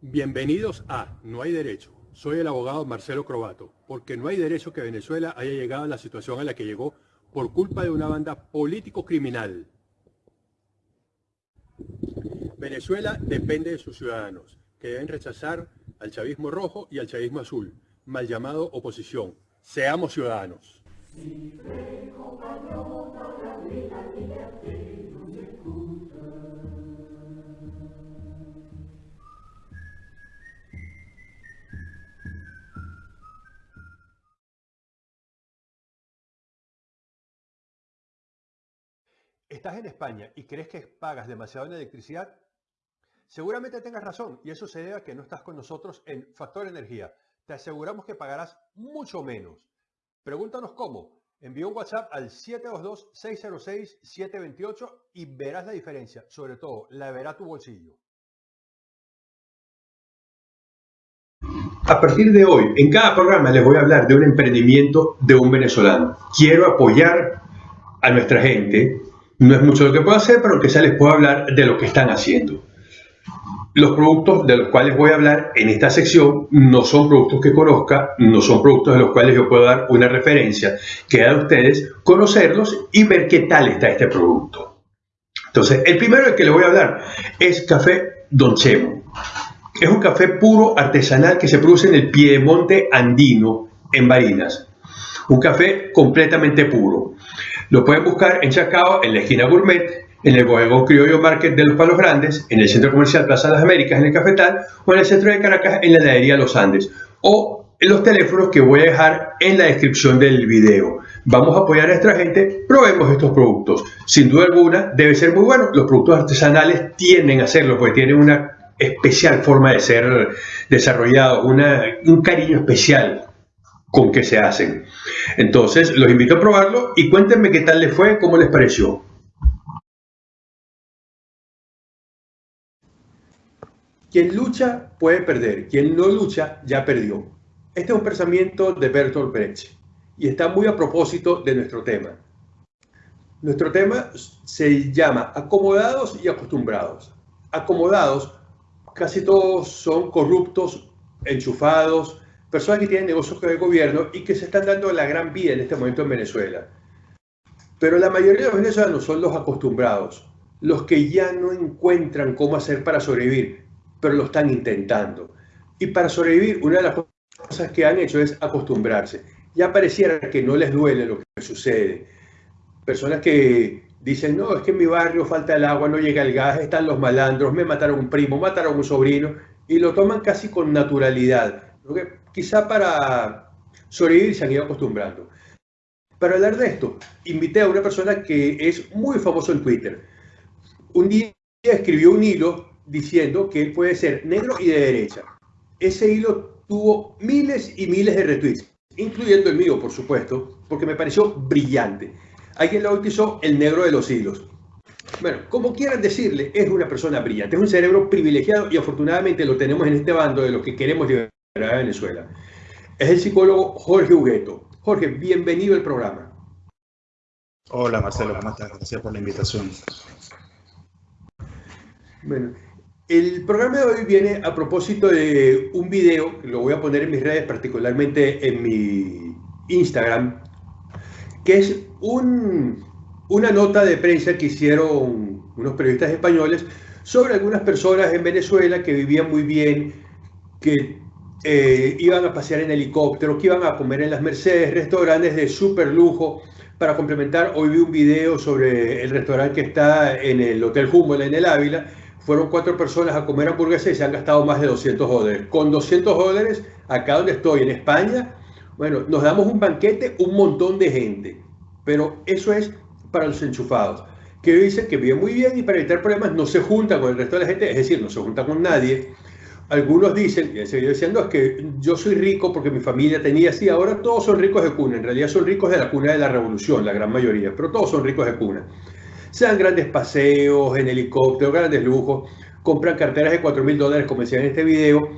Bienvenidos a No hay derecho. Soy el abogado Marcelo Crobato, porque no hay derecho que Venezuela haya llegado a la situación a la que llegó por culpa de una banda político-criminal. Venezuela depende de sus ciudadanos, que deben rechazar al chavismo rojo y al chavismo azul, mal llamado oposición. Seamos ciudadanos. ¿Estás en España y crees que pagas demasiado en electricidad? Seguramente tengas razón y eso se debe a que no estás con nosotros en Factor Energía. Te aseguramos que pagarás mucho menos. Pregúntanos cómo. Envía un WhatsApp al 722-606-728 y verás la diferencia. Sobre todo, la verá tu bolsillo. A partir de hoy, en cada programa les voy a hablar de un emprendimiento de un venezolano. Quiero apoyar a nuestra gente no es mucho lo que puedo hacer, pero aunque sea les puedo hablar de lo que están haciendo. Los productos de los cuales voy a hablar en esta sección no son productos que conozca, no son productos de los cuales yo puedo dar una referencia. Queda a ustedes conocerlos y ver qué tal está este producto. Entonces, el primero del que les voy a hablar es Café Don Chemo. Es un café puro artesanal que se produce en el Piedemonte andino, en Barinas. Un café completamente puro. Lo pueden buscar en Chacao, en la esquina Gourmet, en el Bodegón Criollo Market de los Palos Grandes, en el Centro Comercial Plaza de las Américas, en el Cafetal, o en el centro de Caracas, en la heladería Los Andes, o en los teléfonos que voy a dejar en la descripción del video. Vamos a apoyar a nuestra gente, probemos estos productos. Sin duda alguna, debe ser muy bueno. Los productos artesanales tienden a hacerlo porque tienen una especial forma de ser desarrollados, un cariño especial con que se hacen. Entonces, los invito a probarlo y cuéntenme qué tal les fue, cómo les pareció. Quien lucha puede perder, quien no lucha ya perdió. Este es un pensamiento de Bertolt Brecht y está muy a propósito de nuestro tema. Nuestro tema se llama acomodados y acostumbrados. Acomodados, casi todos son corruptos, enchufados, personas que tienen negocios con el gobierno y que se están dando la gran vida en este momento en Venezuela. Pero la mayoría de los venezolanos son los acostumbrados, los que ya no encuentran cómo hacer para sobrevivir, pero lo están intentando. Y para sobrevivir, una de las cosas que han hecho es acostumbrarse. Ya pareciera que no les duele lo que sucede. Personas que dicen, no, es que en mi barrio falta el agua, no llega el gas, están los malandros, me mataron un primo, mataron un sobrino, y lo toman casi con naturalidad quizá para sobrevivir se han ido acostumbrando. Para hablar de esto, invité a una persona que es muy famoso en Twitter. Un día escribió un hilo diciendo que él puede ser negro y de derecha. Ese hilo tuvo miles y miles de retweets, incluyendo el mío, por supuesto, porque me pareció brillante. Alguien lo bautizó el negro de los hilos. Bueno, como quieran decirle, es una persona brillante, es un cerebro privilegiado y afortunadamente lo tenemos en este bando de los que queremos liberar a Venezuela. Es el psicólogo Jorge Hugueto. Jorge, bienvenido al programa. Hola Marcelo, ¿cómo estás? Gracias por la invitación. Bueno, el programa de hoy viene a propósito de un video, que lo voy a poner en mis redes, particularmente en mi Instagram, que es un, una nota de prensa que hicieron unos periodistas españoles sobre algunas personas en Venezuela que vivían muy bien, que eh, iban a pasear en helicóptero, que iban a comer en las Mercedes, restaurantes de súper lujo. Para complementar, hoy vi un video sobre el restaurante que está en el Hotel Humboldt en el Ávila. Fueron cuatro personas a comer hamburguesas y se han gastado más de 200 dólares. Con 200 dólares, acá donde estoy, en España, bueno, nos damos un banquete, un montón de gente. Pero eso es para los enchufados, que dicen que viven muy bien y para evitar problemas no se juntan con el resto de la gente, es decir, no se juntan con nadie algunos dicen, y seguido diciendo, es que yo soy rico porque mi familia tenía así, ahora todos son ricos de cuna, en realidad son ricos de la cuna de la revolución, la gran mayoría, pero todos son ricos de cuna. Sean grandes paseos en helicóptero, grandes lujos, compran carteras de 4 mil dólares, como decía en este video.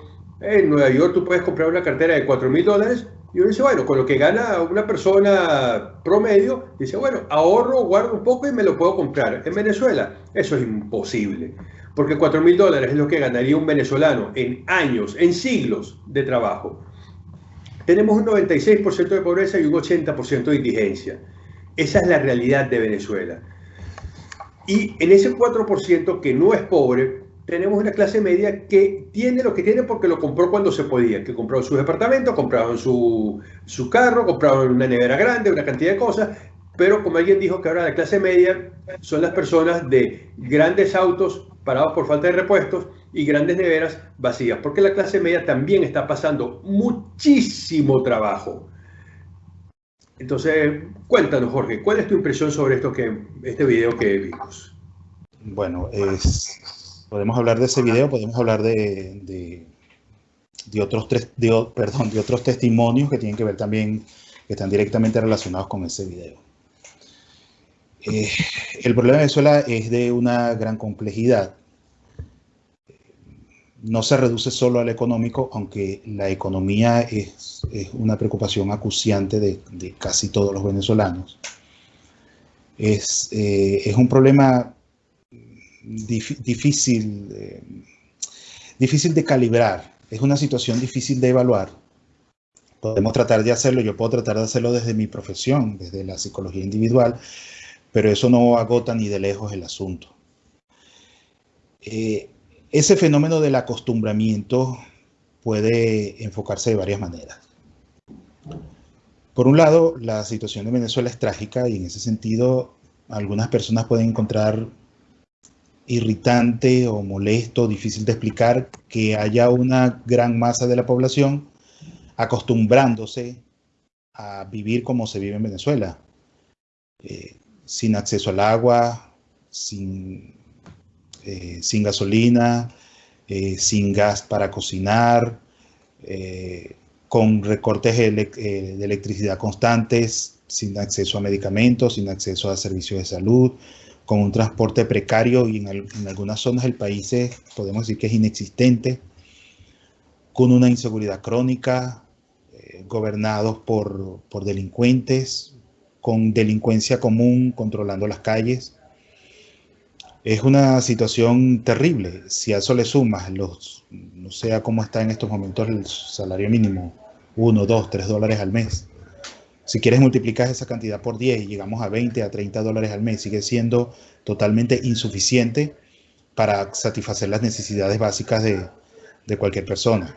En Nueva York tú puedes comprar una cartera de 4 mil dólares Y uno dice, bueno, con lo que gana una persona promedio, dice, bueno, ahorro, guardo un poco y me lo puedo comprar. En Venezuela, eso es imposible, porque 4 mil dólares es lo que ganaría un venezolano en años, en siglos de trabajo. Tenemos un 96% de pobreza y un 80% de indigencia. Esa es la realidad de Venezuela. Y en ese 4% que no es pobre, tenemos una clase media que tiene lo que tiene porque lo compró cuando se podía, que compraron su departamento, compraron su, su carro, compraron una nevera grande, una cantidad de cosas, pero como alguien dijo que ahora la clase media son las personas de grandes autos parados por falta de repuestos y grandes neveras vacías, porque la clase media también está pasando muchísimo trabajo. Entonces, cuéntanos, Jorge, ¿cuál es tu impresión sobre esto que, este video que vimos? Bueno, podemos hablar de ese video, podemos hablar de, de, otros tres, de otros testimonios que tienen que ver también, que están directamente relacionados con ese video. Eh, el problema de Venezuela es de una gran complejidad no se reduce solo al económico, aunque la economía es, una preocupación acuciante de, casi todos los venezolanos. Es, eh, un problema difícil, eh, difícil de calibrar, es una situación difícil de evaluar. Podemos tratar de hacerlo, yo puedo tratar de hacerlo desde mi profesión, desde la psicología individual, pero eso no agota ni de lejos el asunto. Eh, ese fenómeno del acostumbramiento puede enfocarse de varias maneras. Por un lado, la situación de Venezuela es trágica y en ese sentido algunas personas pueden encontrar irritante o molesto, difícil de explicar que haya una gran masa de la población acostumbrándose a vivir como se vive en Venezuela, eh, sin acceso al agua, sin eh, sin gasolina, eh, sin gas para cocinar, eh, con recortes de electricidad constantes, sin acceso a medicamentos, sin acceso a servicios de salud, con un transporte precario y en, algunas zonas del país podemos decir que es inexistente, con una inseguridad crónica, gobernados por, por delincuentes, con delincuencia común controlando las calles, es una situación terrible. Si a eso le sumas los, no sé cómo está en estos momentos el salario mínimo, 1, 2, 3 dólares al mes. Si quieres multiplicar esa cantidad por 10 y llegamos a 20, a 30 dólares al mes, sigue siendo totalmente insuficiente para satisfacer las necesidades básicas de, de cualquier persona.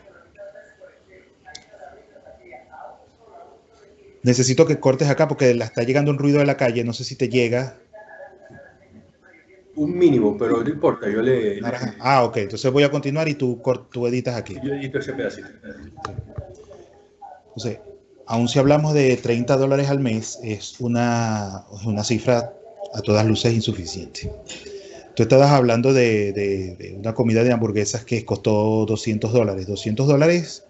Necesito que cortes acá porque la está llegando un ruido de la calle, no sé si te llega un mínimo, pero no importa, yo le... Ah, ok, entonces voy a continuar y tú, tú editas aquí. Yo edito ese pedacito. Entonces, aun si hablamos de 30 dólares al mes, es una, una cifra a todas luces insuficiente. Tú estabas hablando de, de, una comida de hamburguesas que costó 200 dólares. 200 dólares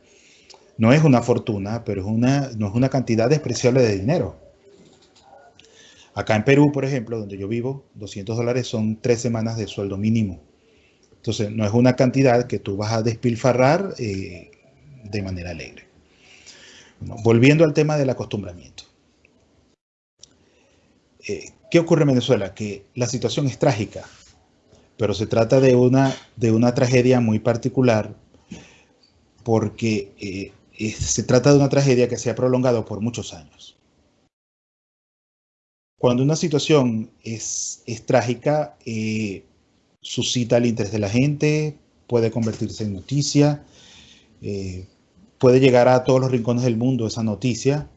no es una fortuna, pero es una, no es una cantidad despreciable de dinero. Acá en Perú, por ejemplo, donde yo vivo, 200 dólares son tres semanas de sueldo mínimo. Entonces, no es una cantidad que tú vas a despilfarrar eh, de manera alegre. volviendo al tema del acostumbramiento. Eh, ¿Qué ocurre en Venezuela? Que la situación es trágica, pero se trata de una, de una tragedia muy particular porque eh, se trata de una tragedia que se ha prolongado por muchos años. Cuando una situación es, trágica, eh, suscita el interés de la gente, puede convertirse en noticia, eh, puede llegar a todos los rincones del mundo esa noticia,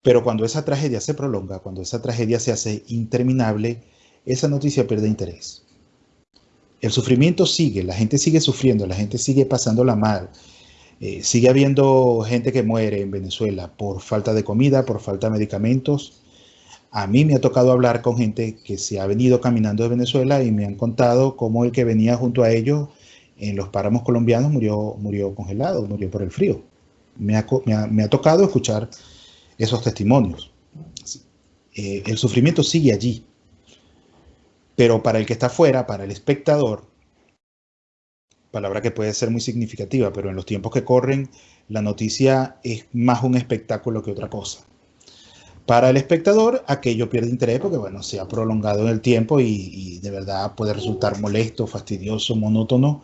pero cuando esa tragedia se prolonga, cuando esa tragedia se hace interminable, esa noticia pierde interés. El sufrimiento sigue, la gente sigue sufriendo, la gente sigue pasándola mal. Eh, sigue habiendo gente que muere en Venezuela por falta de comida, por falta de medicamentos, a mí me ha tocado hablar con gente que se ha venido caminando de Venezuela y me han contado cómo el que venía junto a ellos en los páramos colombianos murió, murió congelado, murió por el frío. Me ha, tocado escuchar esos testimonios. Eh, el sufrimiento sigue allí. Pero para el que está afuera, para el espectador, palabra que puede ser muy significativa, pero en los tiempos que corren, la noticia es más un espectáculo que otra cosa. Para el espectador, aquello pierde interés porque, bueno, se ha prolongado en el tiempo y, de verdad puede resultar molesto, fastidioso, monótono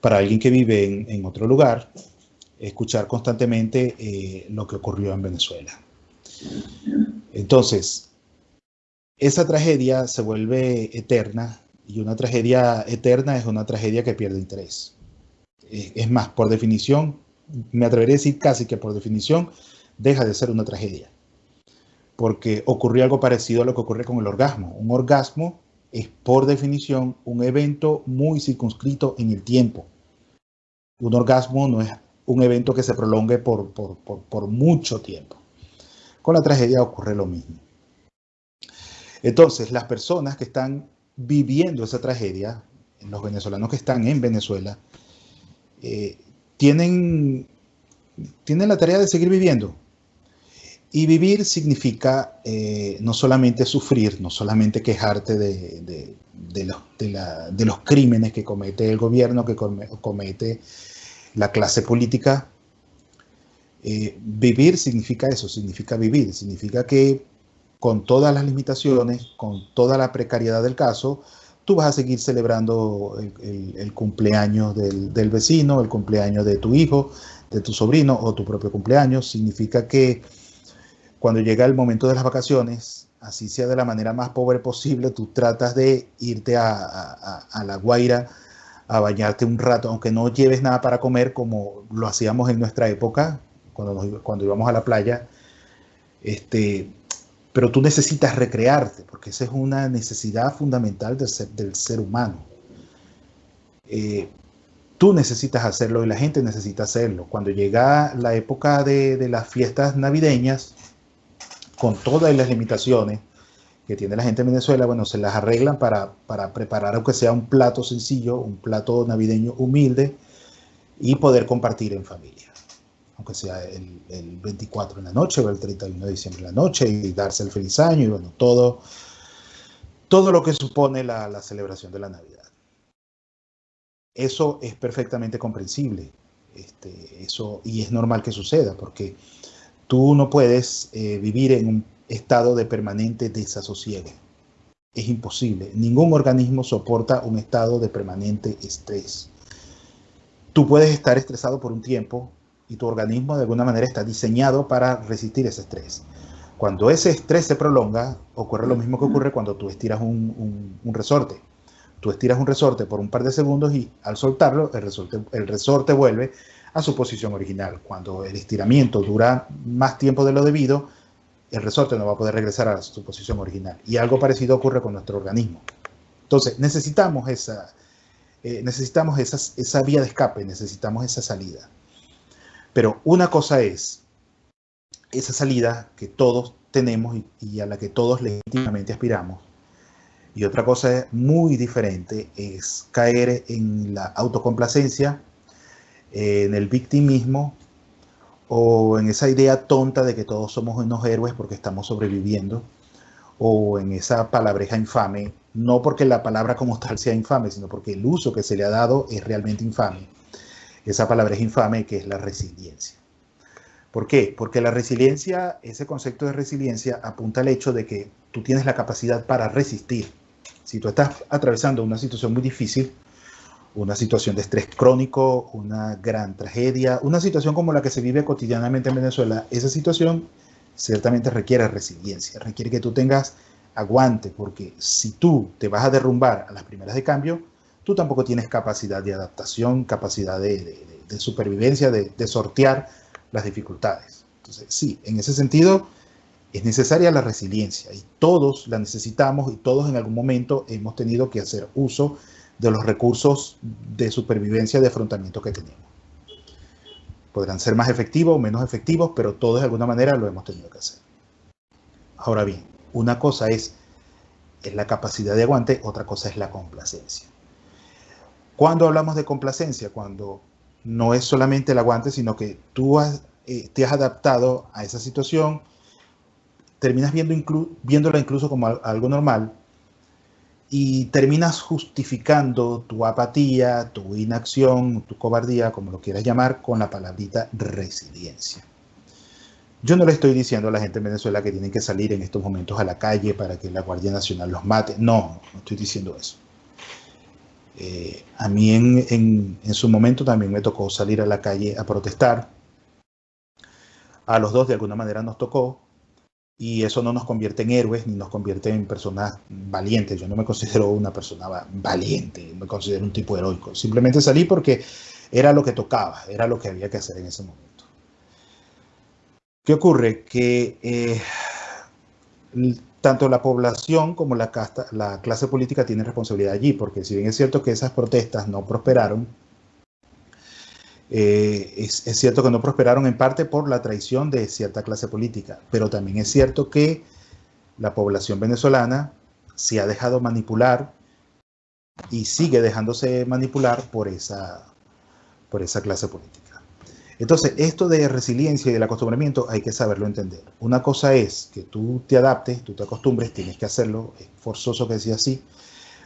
para alguien que vive en, otro lugar, escuchar constantemente eh, lo que ocurrió en Venezuela. Entonces, esa tragedia se vuelve eterna y una tragedia eterna es una tragedia que pierde interés. Es más, por definición, me atrevería a decir casi que por definición, deja de ser una tragedia. Porque ocurrió algo parecido a lo que ocurre con el orgasmo. Un orgasmo es por definición un evento muy circunscrito en el tiempo. Un orgasmo no es un evento que se prolongue por, mucho tiempo. Con la tragedia ocurre lo mismo. Entonces, las personas que están viviendo esa tragedia, los venezolanos que están en Venezuela, eh, tienen la tarea de seguir viviendo. Y vivir significa eh, no solamente sufrir, no solamente quejarte de, de, los crímenes que comete el gobierno, que comete la clase política. Eh, vivir significa eso, significa vivir, significa que con todas las limitaciones, con toda la precariedad del caso, tú vas a seguir celebrando el, cumpleaños del, del, vecino, el cumpleaños de tu hijo, de tu sobrino o tu propio cumpleaños. Significa que cuando llega el momento de las vacaciones, así sea de la manera más pobre posible, tú tratas de irte a, la Guaira a bañarte un rato, aunque no lleves nada para comer como lo hacíamos en nuestra época, cuando, cuando íbamos a la playa. Este, pero tú necesitas recrearte, porque esa es una necesidad fundamental del ser, del ser humano. Eh, tú necesitas hacerlo y la gente necesita hacerlo. Cuando llega la época de, las fiestas navideñas, con todas las limitaciones que tiene la gente en Venezuela, bueno, se las arreglan para, para preparar, aunque sea un plato sencillo, un plato navideño humilde, y poder compartir en familia aunque sea el, 24 en la noche o el 31 de diciembre en la noche y darse el feliz año y bueno, todo, todo lo que supone la, celebración de la Navidad. Eso es perfectamente comprensible este, eso, y es normal que suceda porque tú no puedes eh, vivir en un estado de permanente desasosiego. Es imposible. Ningún organismo soporta un estado de permanente estrés. Tú puedes estar estresado por un tiempo, y tu organismo de alguna manera está diseñado para resistir ese estrés. Cuando ese estrés se prolonga, ocurre lo mismo que ocurre cuando tú estiras un, resorte. Tú estiras un resorte por un par de segundos y al soltarlo, el resorte, el resorte vuelve a su posición original. Cuando el estiramiento dura más tiempo de lo debido, el resorte no va a poder regresar a su posición original. Y algo parecido ocurre con nuestro organismo. Entonces, necesitamos esa, eh, necesitamos esa vía de escape, necesitamos esa salida. Pero una cosa es esa salida que todos tenemos y, a la que todos legítimamente aspiramos. Y otra cosa muy diferente es caer en la autocomplacencia, en el victimismo o en esa idea tonta de que todos somos unos héroes porque estamos sobreviviendo o en esa palabreja infame, no porque la palabra como tal sea infame, sino porque el uso que se le ha dado es realmente infame esa palabra es infame que es la resiliencia. ¿Por qué? Porque la resiliencia, ese concepto de resiliencia apunta al hecho de que tú tienes la capacidad para resistir. Si tú estás atravesando una situación muy difícil, una situación de estrés crónico, una gran tragedia, una situación como la que se vive cotidianamente en Venezuela, esa situación ciertamente requiere resiliencia, requiere que tú tengas aguante, porque si tú te vas a derrumbar a las primeras de cambio, tú tampoco tienes capacidad de adaptación, capacidad de, supervivencia, de, sortear las dificultades. Entonces, sí, en ese sentido es necesaria la resiliencia y todos la necesitamos y todos en algún momento hemos tenido que hacer uso de los recursos de supervivencia, de afrontamiento que tenemos. Podrán ser más efectivos o menos efectivos, pero todos de alguna manera lo hemos tenido que hacer. Ahora bien, una cosa es, es la capacidad de aguante, otra cosa es la complacencia. Cuando hablamos de complacencia, cuando no es solamente el aguante, sino que tú eh, te has adaptado a esa situación, terminas viendo viéndola incluso como algo normal y terminas justificando tu apatía, tu inacción, tu cobardía, como lo quieras llamar, con la palabrita resiliencia. Yo no le estoy diciendo a la gente en Venezuela que tienen que salir en estos momentos a la calle para que la Guardia Nacional los mate. No, no estoy diciendo eso. Eh, a mí en, en su momento también me tocó salir a la calle a protestar. A los dos de alguna manera nos tocó, y eso no nos convierte en héroes ni nos convierte en personas valientes. Yo no me considero una persona valiente, me considero un tipo heroico. Simplemente salí porque era lo que tocaba, era lo que había que hacer en ese momento. ¿Qué ocurre? Que eh, tanto la población como la, la clase política tienen responsabilidad allí, porque si bien es cierto que esas protestas no prosperaron, eh, es, cierto que no prosperaron en parte por la traición de cierta clase política, pero también es cierto que la población venezolana se ha dejado manipular y sigue dejándose manipular por esa, por esa clase política. Entonces, esto de resiliencia y del acostumbramiento hay que saberlo entender. Una cosa es que tú te adaptes, tú te acostumbres, tienes que hacerlo, es forzoso que sea así.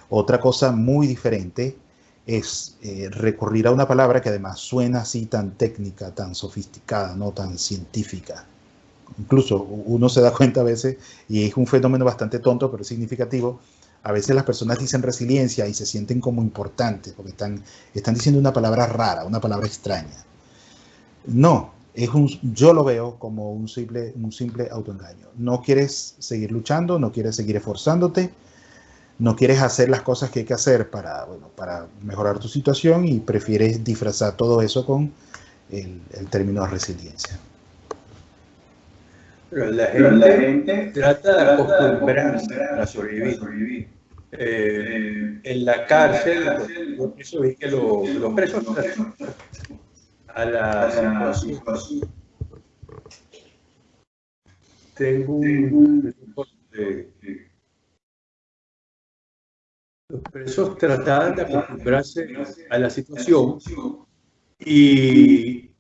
Otra cosa muy diferente es eh, recurrir a una palabra que además suena así tan técnica, tan sofisticada, no tan científica. Incluso uno se da cuenta a veces, y es un fenómeno bastante tonto, pero significativo, a veces las personas dicen resiliencia y se sienten como importantes, porque están, están diciendo una palabra rara, una palabra extraña. No, es un, yo lo veo como un simple, un simple autoengaño. No quieres seguir luchando, no quieres seguir esforzándote, no quieres hacer las cosas que hay que hacer para, bueno, para mejorar tu situación y prefieres disfrazar todo eso con el, término de resiliencia. Pero la gente, trata de acostumbrarse a sobrevivir. Eh, en la cárcel, los presos, que los, presos a la situación. Tengo un, los presos trataban de acostumbrarse a la situación y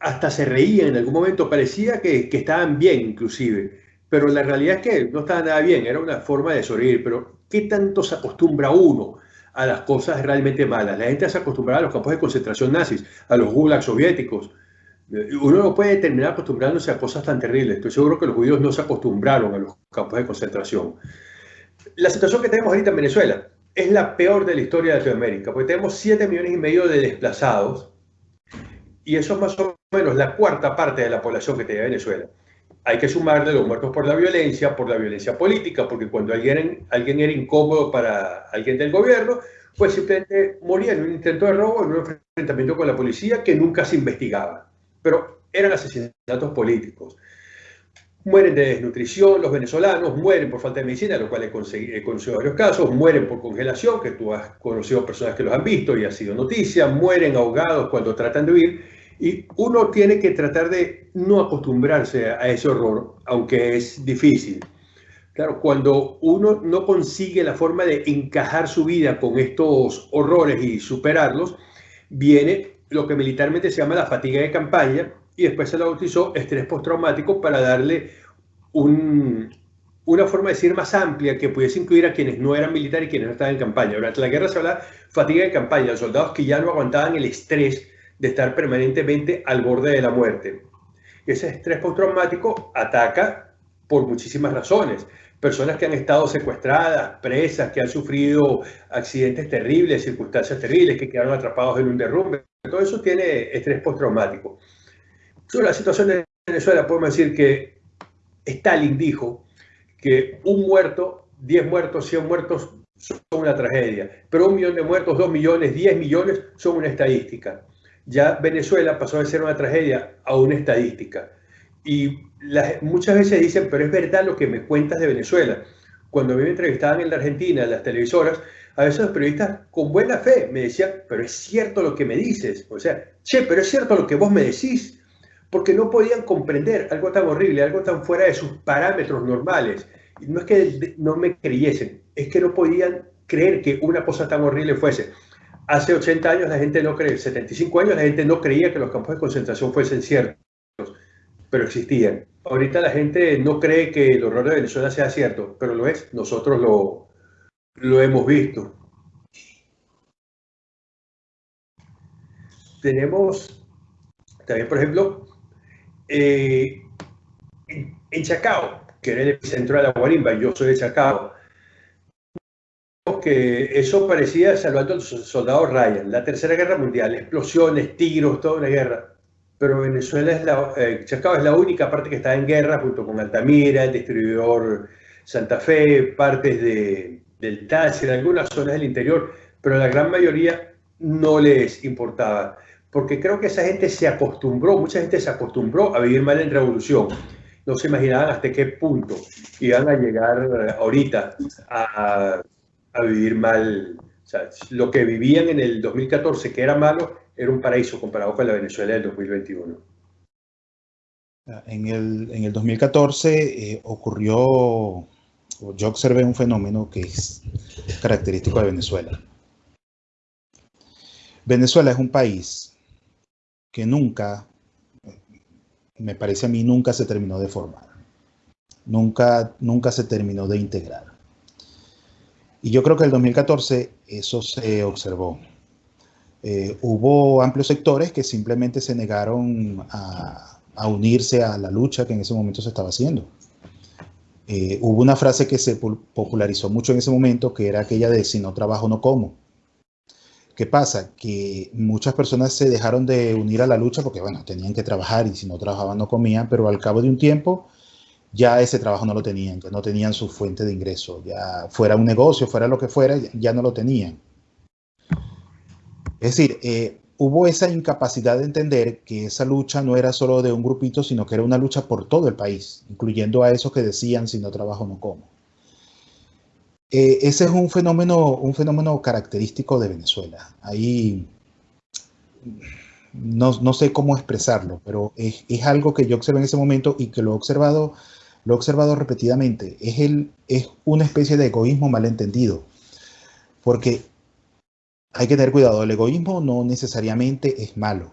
hasta se reían en algún momento, parecía que, estaban bien inclusive, pero la realidad es que no estaba nada bien, era una forma de sobrevivir, pero ¿qué tanto se acostumbra uno a las cosas realmente malas? La gente se acostumbraba a los campos de concentración nazis, a los gulags soviéticos, uno no puede terminar acostumbrándose a cosas tan terribles. Estoy seguro que los judíos no se acostumbraron a los campos de concentración la situación que tenemos ahorita en Venezuela es la peor de la historia de Latinoamérica, porque tenemos 7 millones y medio de desplazados y eso es más o menos la cuarta parte de la población que tiene Venezuela. Hay que sumarle los muertos por la violencia, por la violencia política, porque cuando alguien, alguien era incómodo para alguien del gobierno, pues simplemente moría en un intento de robo, en un enfrentamiento con la policía que nunca se investigaba. Pero eran asesinatos políticos mueren de desnutrición, los venezolanos mueren por falta de medicina, lo cual he, conocido varios casos, mueren por congelación, que tú has conocido personas que los han visto y ha sido noticia, mueren ahogados cuando tratan de huir, y uno tiene que tratar de no acostumbrarse a ese horror, aunque es difícil. Claro, cuando uno no consigue la forma de encajar su vida con estos horrores y superarlos, viene lo que militarmente se llama la fatiga de campaña, y después se lo bautizó estrés postraumático para darle una forma de decir más amplia que pudiese incluir a quienes no eran militares y quienes no estaban en campaña. Durante la guerra se habla fatiga de campaña, los soldados que ya no aguantaban el estrés de estar permanentemente al borde de la muerte. Ese estrés postraumático ataca por muchísimas razones. Personas que han estado secuestradas, presas, que han sufrido accidentes terribles, circunstancias terribles, que quedaron atrapados en un derrumbe. Todo eso tiene estrés postraumático. Sobre la situación de Venezuela podemos decir que Stalin dijo que un muerto, 10 muertos, 100 muertos son una tragedia, pero un millón de muertos, 2 millones, 10 millones son una estadística. Ya Venezuela pasó de ser una tragedia a una estadística. Y muchas veces dicen, pero es verdad lo que me cuentas de Venezuela. Cuando me entrevistaban en la Argentina, en las televisoras, a veces los periodistas con buena fe me decían, pero es cierto lo que me dices. O sea, che, pero es cierto lo que vos me decís porque no podían comprender algo tan horrible, algo tan fuera de sus parámetros normales. No es que no me creyesen, es que no podían creer que una cosa tan horrible fuese. Hace 80 años la gente no cree, 75 años la gente no creía que los campos de concentración fuesen ciertos, pero existían. Ahorita la gente no cree que el horror de Venezuela sea cierto, pero lo es, nosotros lo, lo hemos visto. Tenemos también, por ejemplo, eh, en Chacao, que era el epicentro de la guarimba, yo soy de Chacao, que eso parecía salvando al soldado Ryan, la Tercera Guerra Mundial, explosiones, tiros, toda una guerra. Pero Venezuela es la, eh, Chacao es la única parte que está en guerra junto con Altamira, el distribuidor Santa Fe, partes de, del Táchira, algunas zonas del interior, pero la gran mayoría no les importaba. Porque creo que esa gente se acostumbró, mucha gente se acostumbró a vivir mal en revolución no se imaginaban hasta qué punto iban a llegar ahorita a, vivir mal. O sea, lo que vivían en el 2014, que era malo, era un paraíso comparado con la Venezuela del 2021. En el, en el 2014 eh, ocurrió, yo observé un fenómeno que es característico de Venezuela. Venezuela es un país que nunca me parece a mí, nunca se terminó de formar. Nunca, nunca se terminó de integrar. Y yo creo que el 2014 eso se observó. Eh, hubo amplios sectores que simplemente se negaron a, unirse a la lucha que en ese momento se estaba haciendo. Eh, hubo una frase que se popularizó mucho en ese momento, que era aquella de si no trabajo no como. ¿Qué pasa? Que muchas personas se dejaron de unir a la lucha porque, bueno, tenían que trabajar y si no trabajaban no comían, pero al cabo de un tiempo ya ese trabajo no lo tenían, ya no tenían su fuente de ingreso, ya fuera un negocio, fuera lo que fuera, ya no lo tenían. Es decir, eh, hubo esa incapacidad de entender que esa lucha no era solo de un grupito, sino que era una lucha por todo el país, incluyendo a esos que decían si no trabajo no como. Eh, ese es un fenómeno, un fenómeno característico de Venezuela. Ahí no, sé cómo expresarlo, pero es, algo que yo observé en ese momento y que lo he observado, lo he observado repetidamente. Es, el, es una especie de egoísmo malentendido, porque hay que tener cuidado. El egoísmo no necesariamente es malo.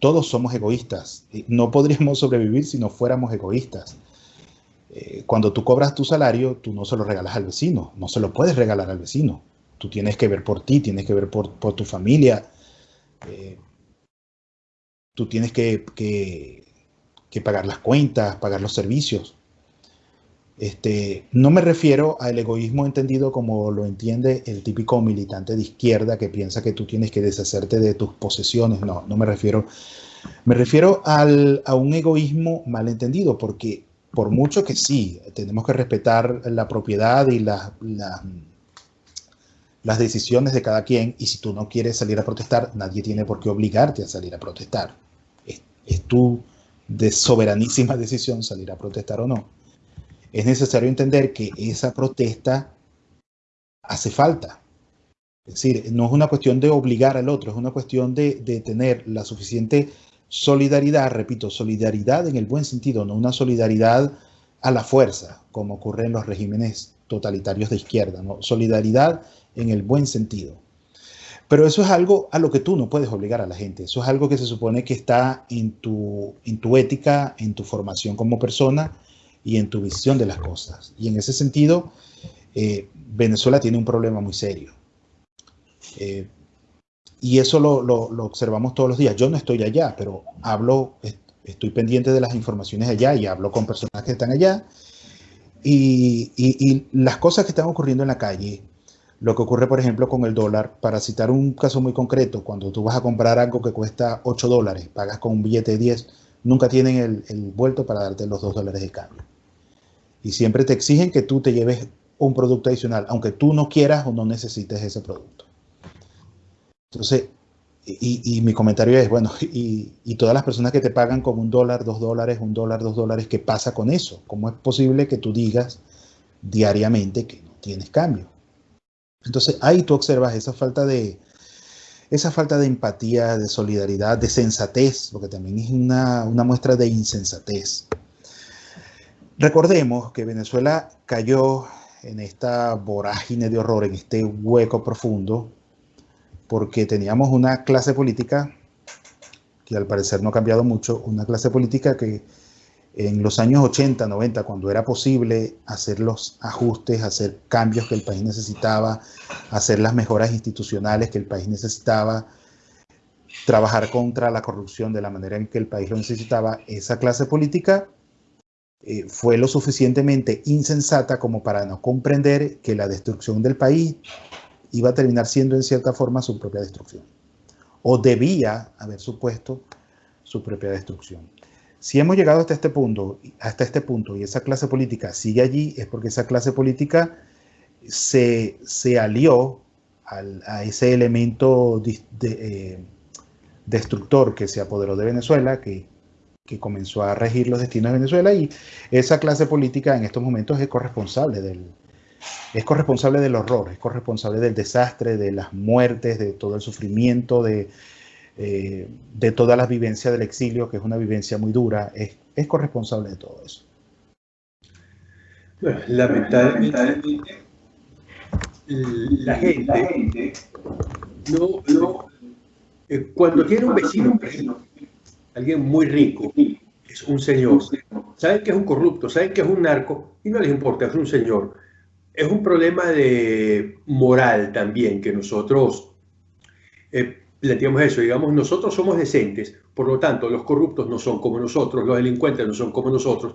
Todos somos egoístas. No podríamos sobrevivir si no fuéramos egoístas. Eh, cuando tú cobras tu salario, tú no se lo regalas al vecino, no se lo puedes regalar al vecino. Tú tienes que ver por ti, tienes que ver por, tu familia. Eh, tú tienes que, pagar las cuentas, pagar los servicios. Este, no me refiero al egoísmo entendido como lo entiende el típico militante de izquierda que piensa que tú tienes que deshacerte de tus posesiones. No, no me refiero. Me refiero a un egoísmo malentendido, porque por mucho que sí, tenemos que respetar la propiedad y las decisiones de cada quien, y si tú no quieres salir a protestar, nadie tiene por qué obligarte a salir a protestar. Es, es tu de soberanísima decisión salir a protestar o no. Es necesario entender que esa protesta hace falta. Es decir, no es una cuestión de obligar al otro, es una cuestión de, de tener la suficiente Solidaridad, repito, solidaridad en el buen sentido, no una solidaridad a la fuerza, como ocurre en los regímenes totalitarios de izquierda, ¿no? solidaridad en el buen sentido. Pero eso es algo a lo que tú no puedes obligar a la gente, eso es algo que se supone que está en tu, en tu ética, en tu formación como persona y en tu visión de las cosas. Y en ese sentido, eh, Venezuela tiene un problema muy serio. Eh, y eso lo, observamos todos los días. Yo no estoy allá, pero hablo, estoy pendiente de las informaciones allá y hablo con personas que están allá. Y, las cosas que están ocurriendo en la calle, lo que ocurre, por ejemplo, con el dólar, para citar un caso muy concreto, cuando tú vas a comprar algo que cuesta 8 dólares, pagas con un billete de 10, nunca tienen el, el vuelto para darte los 2 dólares de cambio. Y siempre te exigen que tú te lleves un producto adicional, aunque tú no quieras o no necesites ese producto. Entonces, y, mi comentario es, bueno, y, todas las personas que te pagan con un dólar, dos dólares, un dólar, dos dólares, ¿qué pasa con eso? ¿Cómo es posible que tú digas diariamente que no tienes cambio? Entonces, ahí tú observas esa falta de, esa falta de empatía, de solidaridad, de sensatez, porque también es una, una muestra de insensatez. Recordemos que Venezuela cayó en esta vorágine de horror, en este hueco profundo, porque teníamos una clase política que al parecer no ha cambiado mucho, una clase política que en los años 80, 90, cuando era posible hacer los ajustes, hacer cambios que el país necesitaba, hacer las mejoras institucionales que el país necesitaba, trabajar contra la corrupción de la manera en que el país lo necesitaba, esa clase política eh, fue lo suficientemente insensata como para no comprender que la destrucción del país iba a terminar siendo en cierta forma su propia destrucción, o debía haber supuesto su propia destrucción. Si hemos llegado hasta este punto, hasta este punto y esa clase política sigue allí, es porque esa clase política se, se alió a ese elemento eh, destructor que se apoderó de Venezuela, que, que, comenzó a regir los destinos de Venezuela y esa clase política en estos momentos es corresponsable del, es corresponsable del horror, es corresponsable del desastre, de las muertes, de todo el sufrimiento, de, eh, de todas las vivencias del exilio, que es una vivencia muy dura, es, es corresponsable de todo eso. Bueno, lamentablemente, la gente no, no eh, cuando tiene un vecino, alguien muy rico, es un señor, saben que es un corrupto, saben que es un narco y no les importa, es un señor. Es un problema de moral también que nosotros eh, planteamos eso, digamos, nosotros somos decentes, por lo tanto, los corruptos no son como nosotros, los delincuentes no son como nosotros,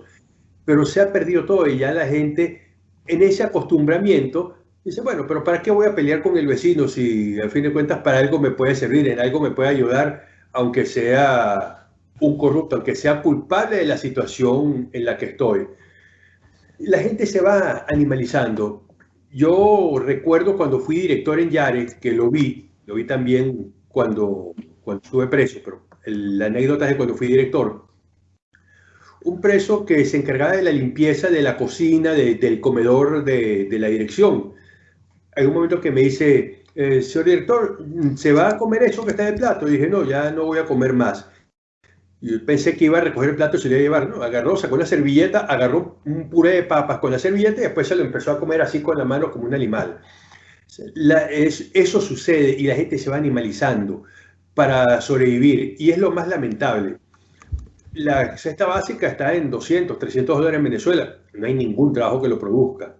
pero se ha perdido todo y ya la gente en ese acostumbramiento dice, bueno, pero ¿para qué voy a pelear con el vecino si al fin de cuentas para algo me puede servir, en algo me puede ayudar, aunque sea un corrupto, aunque sea culpable de la situación en la que estoy? La gente se va animalizando. Yo recuerdo cuando fui director en Yarex, que lo vi, lo vi también cuando, cuando estuve preso, pero la anécdota es de cuando fui director. Un preso que se encargaba de la limpieza de la cocina, del comedor de, de, la dirección. Hay un momento que me dice, eh, señor director, ¿se va a comer eso que está en el plato? Y dije, no, ya no voy a comer más. Pensé que iba a recoger el plato y se lo iba a llevar, ¿no? Agarró, sacó una servilleta, agarró un puré de papas con la servilleta y después se lo empezó a comer así con la mano como un animal eso sucede y la gente se va animalizando para sobrevivir y es lo más lamentable. La cesta básica está en 200, 300 dólares en Venezuela. No hay ningún trabajo que lo produzca.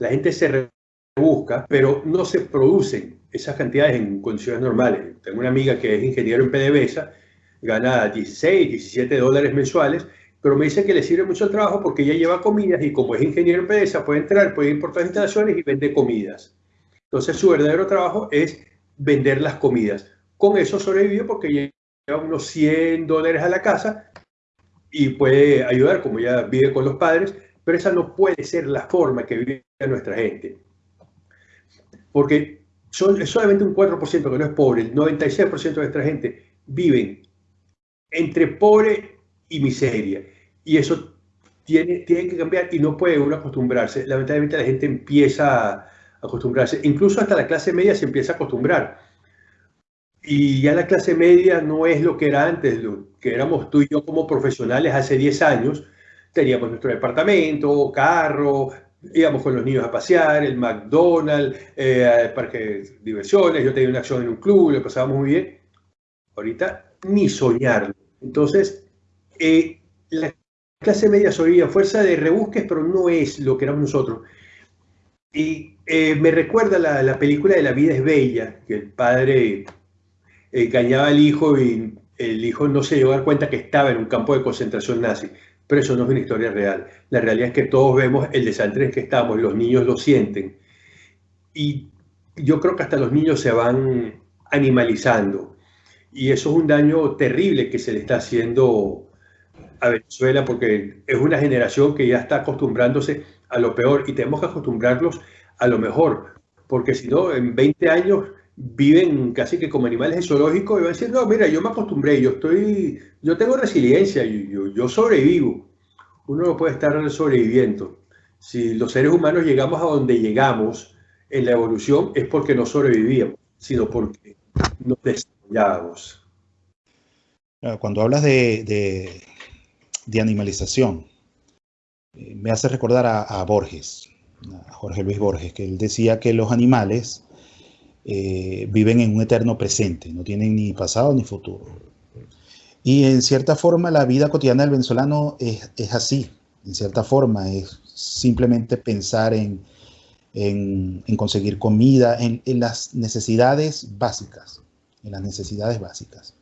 La gente se rebusca, pero no se producen esas cantidades en condiciones normales. Tengo una amiga que es ingeniero en PDVSA, gana 16, 17 dólares mensuales, pero me dice que le sirve mucho el trabajo porque ella lleva comidas y como es ingeniero en PDVSA puede entrar, puede las instalaciones y vende comidas. Entonces su verdadero trabajo es vender las comidas. Con eso sobrevive porque lleva unos 100 dólares a la casa y puede ayudar, como ya vive con los padres, pero esa no puede ser la forma que vive nuestra gente. Porque son, solamente un 4% que no es pobre, el 96% de nuestra gente viven entre pobre y miseria. Y eso tiene, tiene que cambiar y no puede uno acostumbrarse. Lamentablemente la gente empieza a acostumbrarse. Incluso hasta la clase media se empieza a acostumbrar. Y ya la clase media no es lo que era antes, lo que éramos tú y yo como profesionales hace 10 años. Teníamos nuestro departamento, carro, íbamos con los niños a pasear, el McDonald's, eh, el parque de diversiones, yo tenía una acción en un club, lo pasábamos muy bien. Ahorita ni soñarlo. Entonces, eh, la clase media soy a fuerza de rebusques, pero no es lo que éramos nosotros. Y eh, me recuerda la, película de La vida es bella, que el padre engañaba al hijo y el hijo no se dio a dar cuenta que estaba en un campo de concentración nazi. Pero eso no es una historia real. La realidad es que todos vemos el desastre en que estamos, los niños lo sienten. Y yo creo que hasta los niños se van animalizando. Y eso es un daño terrible que se le está haciendo a Venezuela porque es una generación que ya está acostumbrándose a lo peor y tenemos que acostumbrarlos a lo mejor, porque si no, en 20 años viven casi que como animales zoológicos y van a decir, no, mira, yo me acostumbré, yo estoy, yo tengo resiliencia, yo, yo sobrevivo. Uno no puede estar sobreviviendo. Si los seres humanos llegamos a donde llegamos en la evolución es porque no sobrevivíamos, sino porque nos desarrollábamos. Cuando hablas de, de, animalización, eh, me hace recordar a, Borges, a Jorge Luis Borges, que él decía que los animales eh, viven en un eterno presente, no tienen ni pasado ni futuro. Y en cierta forma la vida cotidiana del venezolano es, así, en cierta forma, es simplemente pensar en, en, conseguir comida, en, en, las necesidades básicas, en las necesidades básicas.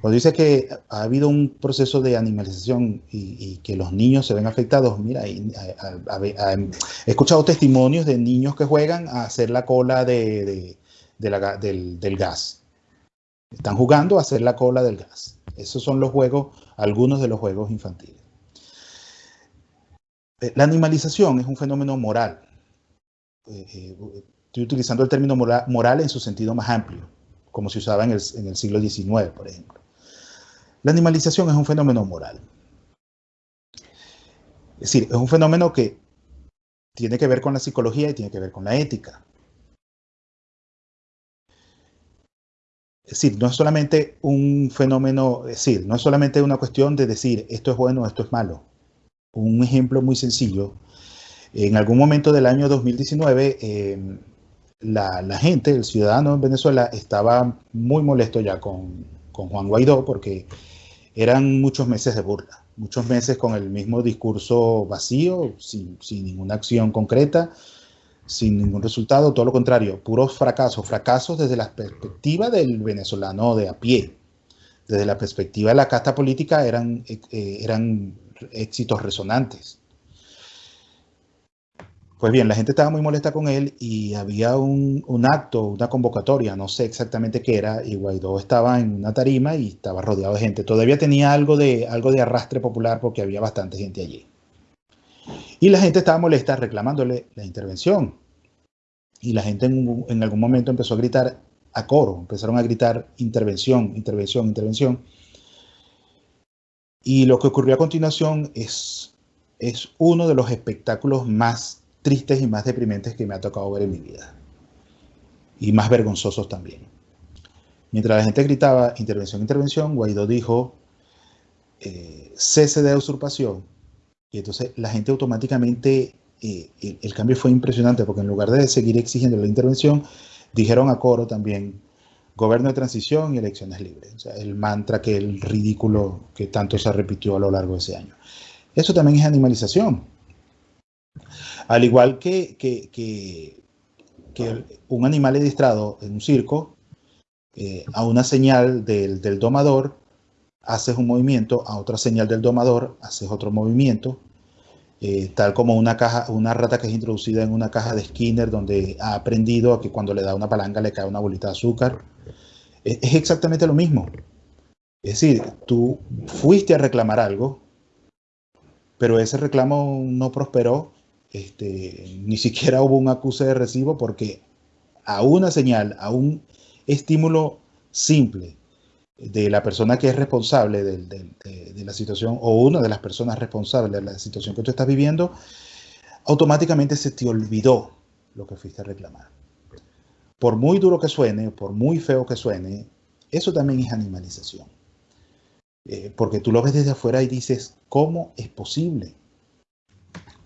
Cuando dice que ha habido un proceso de animalización y, que los niños se ven afectados, mira, he escuchado testimonios de niños que juegan a hacer la cola de, del, del gas. Están jugando a hacer la cola del gas. Esos son los juegos, algunos de los juegos infantiles. Eh, la animalización es un fenómeno moral. Eh, eh, estoy utilizando el término moral, en su sentido más amplio, como se usaba en el, en el siglo XIX, por ejemplo. La animalización es un fenómeno moral. Es decir, es un fenómeno que tiene que ver con la psicología y tiene que ver con la ética. Es decir, no es solamente un fenómeno, es decir, no es solamente una cuestión de decir esto es bueno, esto es malo. Un ejemplo muy sencillo. En algún momento del año 2019, la, gente, el ciudadano en Venezuela, estaba muy molesto ya con, con Juan Guaidó porque eran muchos meses de burla, muchos meses con el mismo discurso vacío, sin, sin ninguna acción concreta, sin ningún resultado, todo lo contrario, puros fracasos, fracasos desde la perspectiva del venezolano de a pie. Desde la perspectiva de la casta política eran, eh, eran éxitos resonantes. Pues bien, la gente estaba muy molesta con él y había un, un, acto, una convocatoria, no sé exactamente qué era, y Guaidó estaba en una tarima y estaba rodeado de gente. Todavía tenía algo de, algo de arrastre popular porque había bastante gente allí. Y la gente estaba molesta reclamándole la intervención. Y la gente en, algún momento empezó a gritar a coro, empezaron a gritar intervención, intervención, intervención. Y lo que ocurrió a continuación es, es uno de los espectáculos más tristes y más deprimentes que me ha tocado ver en mi vida. Y más vergonzosos también. Mientras la gente gritaba intervención, intervención, Guaidó dijo eh, cese de usurpación y entonces la gente automáticamente, eh, el, cambio fue impresionante porque en lugar de seguir exigiendo la intervención, dijeron a coro también gobierno de transición y elecciones libres. O sea, el mantra que el ridículo que tanto se repitió a lo largo de ese año. Eso también es animalización. Al igual que, que, que, un animal adiestrado en un circo, eh, a una señal del, del domador, haces un movimiento, a otra señal del domador haces otro movimiento, eh, tal como una, caja, una rata que es introducida en una caja de Skinner donde ha aprendido a que cuando le da una palanca le cae una bolita de azúcar. Es, es exactamente lo mismo. Es decir, tú fuiste a reclamar algo, pero ese reclamo no prosperó, este, ni siquiera hubo un acuse de recibo porque a una señal, a un estímulo simple, de la persona que es responsable de, la situación o una de las personas responsables de la situación que tú estás viviendo, automáticamente se te olvidó lo que fuiste a reclamar. Por muy duro que suene, por muy feo que suene, eso también es animalización. Eh, porque tú lo ves desde afuera y dices, ¿cómo es posible?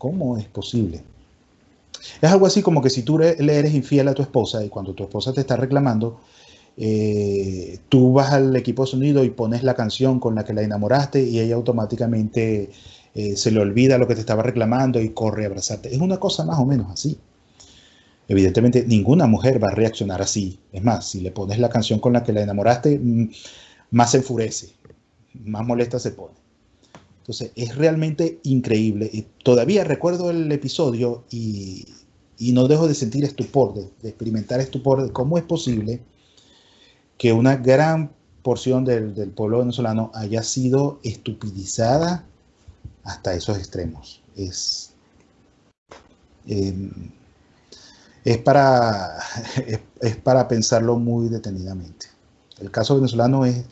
¿Cómo es posible? Es algo así como que si tú le eres infiel a tu esposa y cuando tu esposa te está reclamando, eh, tú vas al equipo de sonido y pones la canción con la que la enamoraste y ella automáticamente eh, se le olvida lo que te estaba reclamando y corre a abrazarte. Es una cosa más o menos así. Evidentemente, ninguna mujer va a reaccionar así. Es más, si le pones la canción con la que la enamoraste, mm, más se enfurece, más molesta se pone. Entonces, es realmente increíble. Y todavía recuerdo el episodio y, no dejo de sentir estupor, de, experimentar estupor de cómo es posible que una gran porción del, pueblo venezolano haya sido estupidizada hasta esos extremos. Es, em, es, para, es, para pensarlo muy detenidamente. El caso venezolano es,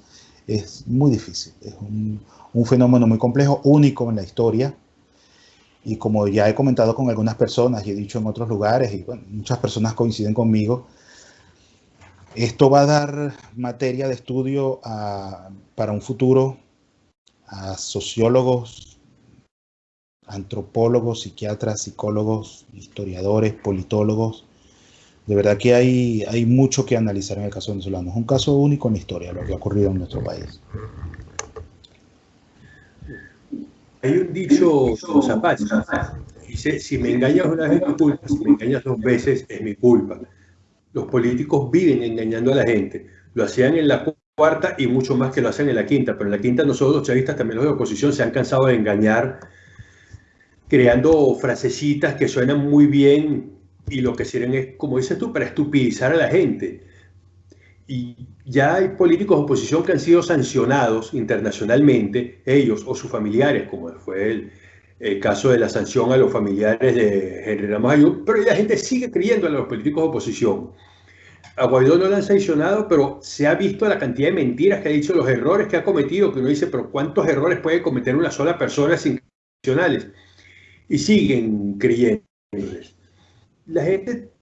es muy difícil, es un, un, fenómeno muy complejo, único en la historia. Y como ya he comentado con algunas personas y he dicho en otros lugares, y muchas personas coinciden conmigo, esto va a dar materia de estudio para un futuro a sociólogos, antropólogos, psiquiatras, psicólogos, historiadores, politólogos, de verdad que hay, hay mucho que analizar en el caso venezolano. Es un caso único en la historia, lo que ha ocurrido en nuestro país. Hay un dicho Zapata, dice, si me engañas una vez es mi culpa, si me engañas dos veces es mi culpa. Los políticos viven engañando a la gente. Lo hacían en la cuarta y mucho más que lo hacen en la quinta, pero en la quinta nosotros los chavistas, también los de oposición, se han cansado de engañar creando frasecitas que suenan muy bien y lo que sirven es, como dices tú, para estupidizar a la gente. Y ya hay políticos de oposición que han sido sancionados internacionalmente, ellos o sus familiares, como fue el, caso de la sanción a los familiares de Henry Ramayo, pero la gente sigue creyendo en los políticos de oposición. A Guaidó no lo han sancionado, pero se ha visto la cantidad de mentiras que ha dicho, los errores que ha cometido, que uno dice, pero ¿cuántos errores puede cometer una sola persona sin sancionales? Y siguen creyendo la gente,